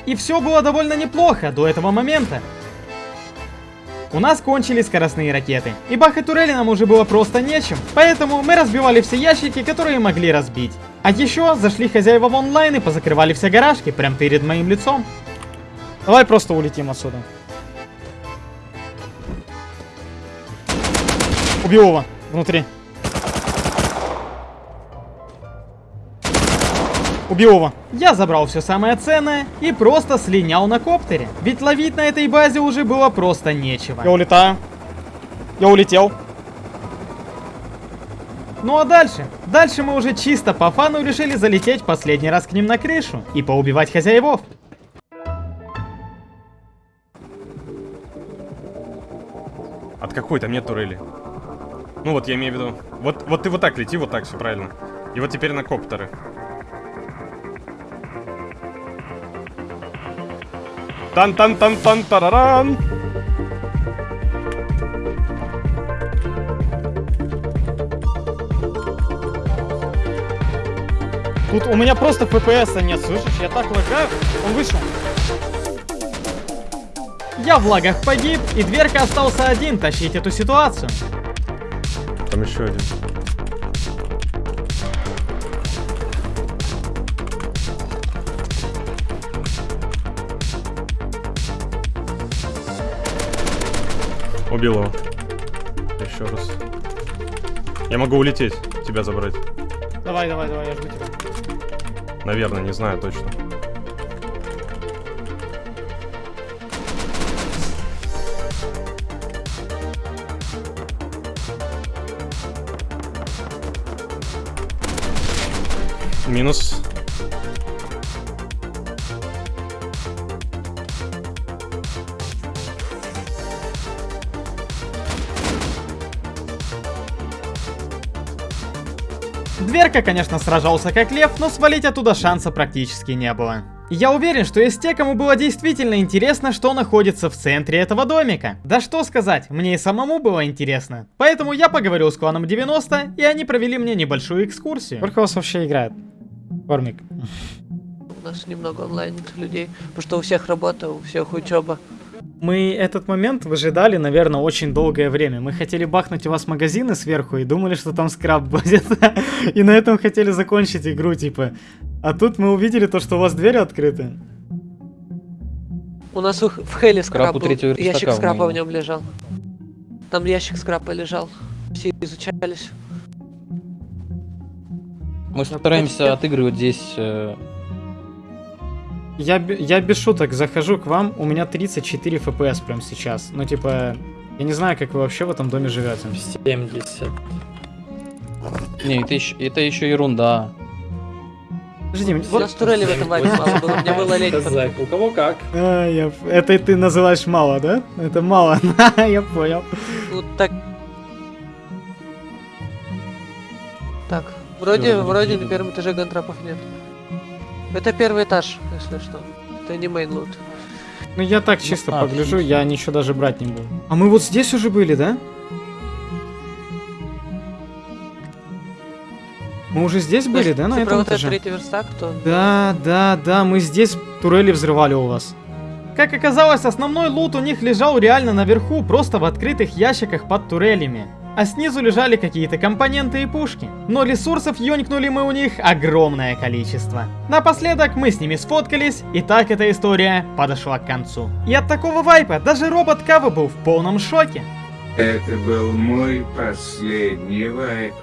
И все было довольно неплохо до этого момента. У нас кончились скоростные ракеты, и бахать турели нам уже было просто нечем, поэтому мы разбивали все ящики, которые могли разбить. А еще зашли хозяева в онлайн и позакрывали все гаражки прямо перед моим лицом. Давай просто улетим отсюда. Убил его внутри. Убил его. Я забрал все самое ценное и просто слинял на коптере. Ведь ловить на этой базе уже было просто нечего. Я улетаю. Я улетел. Ну а дальше? Дальше мы уже чисто по фану решили залететь последний раз к ним на крышу и поубивать хозяевов. От какой там нет турели? Ну вот, я имею в виду. Вот, вот ты вот так лети, вот так, все правильно. И вот теперь на коптеры. Тан-тан-тан-тан-тараран! Тут у меня просто ФПСа нет, слышишь? Я так лагаю. Он вышел. Я в лагах погиб, и дверка остался один тащить эту ситуацию. Там еще один. Убил его. Еще раз. Я могу улететь, тебя забрать. Давай, давай, давай, я жду тебя. Наверное, не знаю точно. Дверка, конечно, сражался как лев, но свалить оттуда шанса практически не было. Я уверен, что есть те, кому было действительно интересно, что находится в центре этого домика. Да что сказать, мне и самому было интересно. Поэтому я поговорил с кланом 90, и они провели мне небольшую экскурсию. Сколько у вас вообще играет? Кормик. У нас немного онлайн людей, потому что у всех работа, у всех учеба. Мы этот момент выжидали, наверное, очень долгое время. Мы хотели бахнуть у вас магазины сверху и думали, что там скраб будет. И на этом хотели закончить игру, типа. А тут мы увидели то, что у вас двери открыты. У нас в Хеле скраб был, третьего ящик скрапа в нем лежал. Там ящик скрапа лежал. Все изучались. Мы стараемся отыгрывать здесь... Я, я без шуток захожу к вам, у меня 34 FPS прямо сейчас. Ну, типа, я не знаю, как вы вообще в этом доме живете. 70. Не, это еще, это еще ерунда. Подожди, вот- нас турели в этом вайпе мало было, мне было лень. У кого как? А, я... Это ты называешь мало, да? Это мало, я понял. Ну так. Так, вроде, вроде на первом этаже гантрапов нет. Это первый этаж, если что. Это не мейнлут. Ну, я так чисто а, погляжу, отлично. я ничего даже брать не буду. А мы вот здесь уже были, да? Мы уже здесь были, да, на про этом этаже? третий верстак, то... Да, да, да, мы здесь турели взрывали у вас. Как оказалось, основной лут у них лежал реально наверху, просто в открытых ящиках под турелями. А снизу лежали какие-то компоненты и пушки. Но ресурсов ёнькнули мы у них огромное количество. Напоследок мы с ними сфоткались, и так эта история подошла к концу. И от такого вайпа даже робот Кава был в полном шоке. Это был мой последний вайп.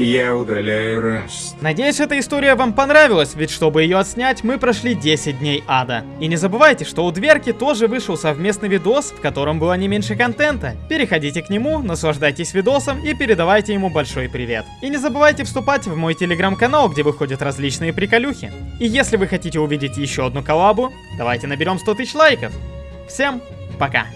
Я удаляю Раст. Надеюсь, эта история вам понравилась, ведь чтобы ее отснять, мы прошли 10 дней ада. И не забывайте, что у Дверки тоже вышел совместный видос, в котором было не меньше контента. Переходите к нему, наслаждайтесь видосом и передавайте ему большой привет. И не забывайте вступать в мой телеграм-канал, где выходят различные приколюхи. И если вы хотите увидеть еще одну коллабу, давайте наберем 100 тысяч лайков. Всем пока!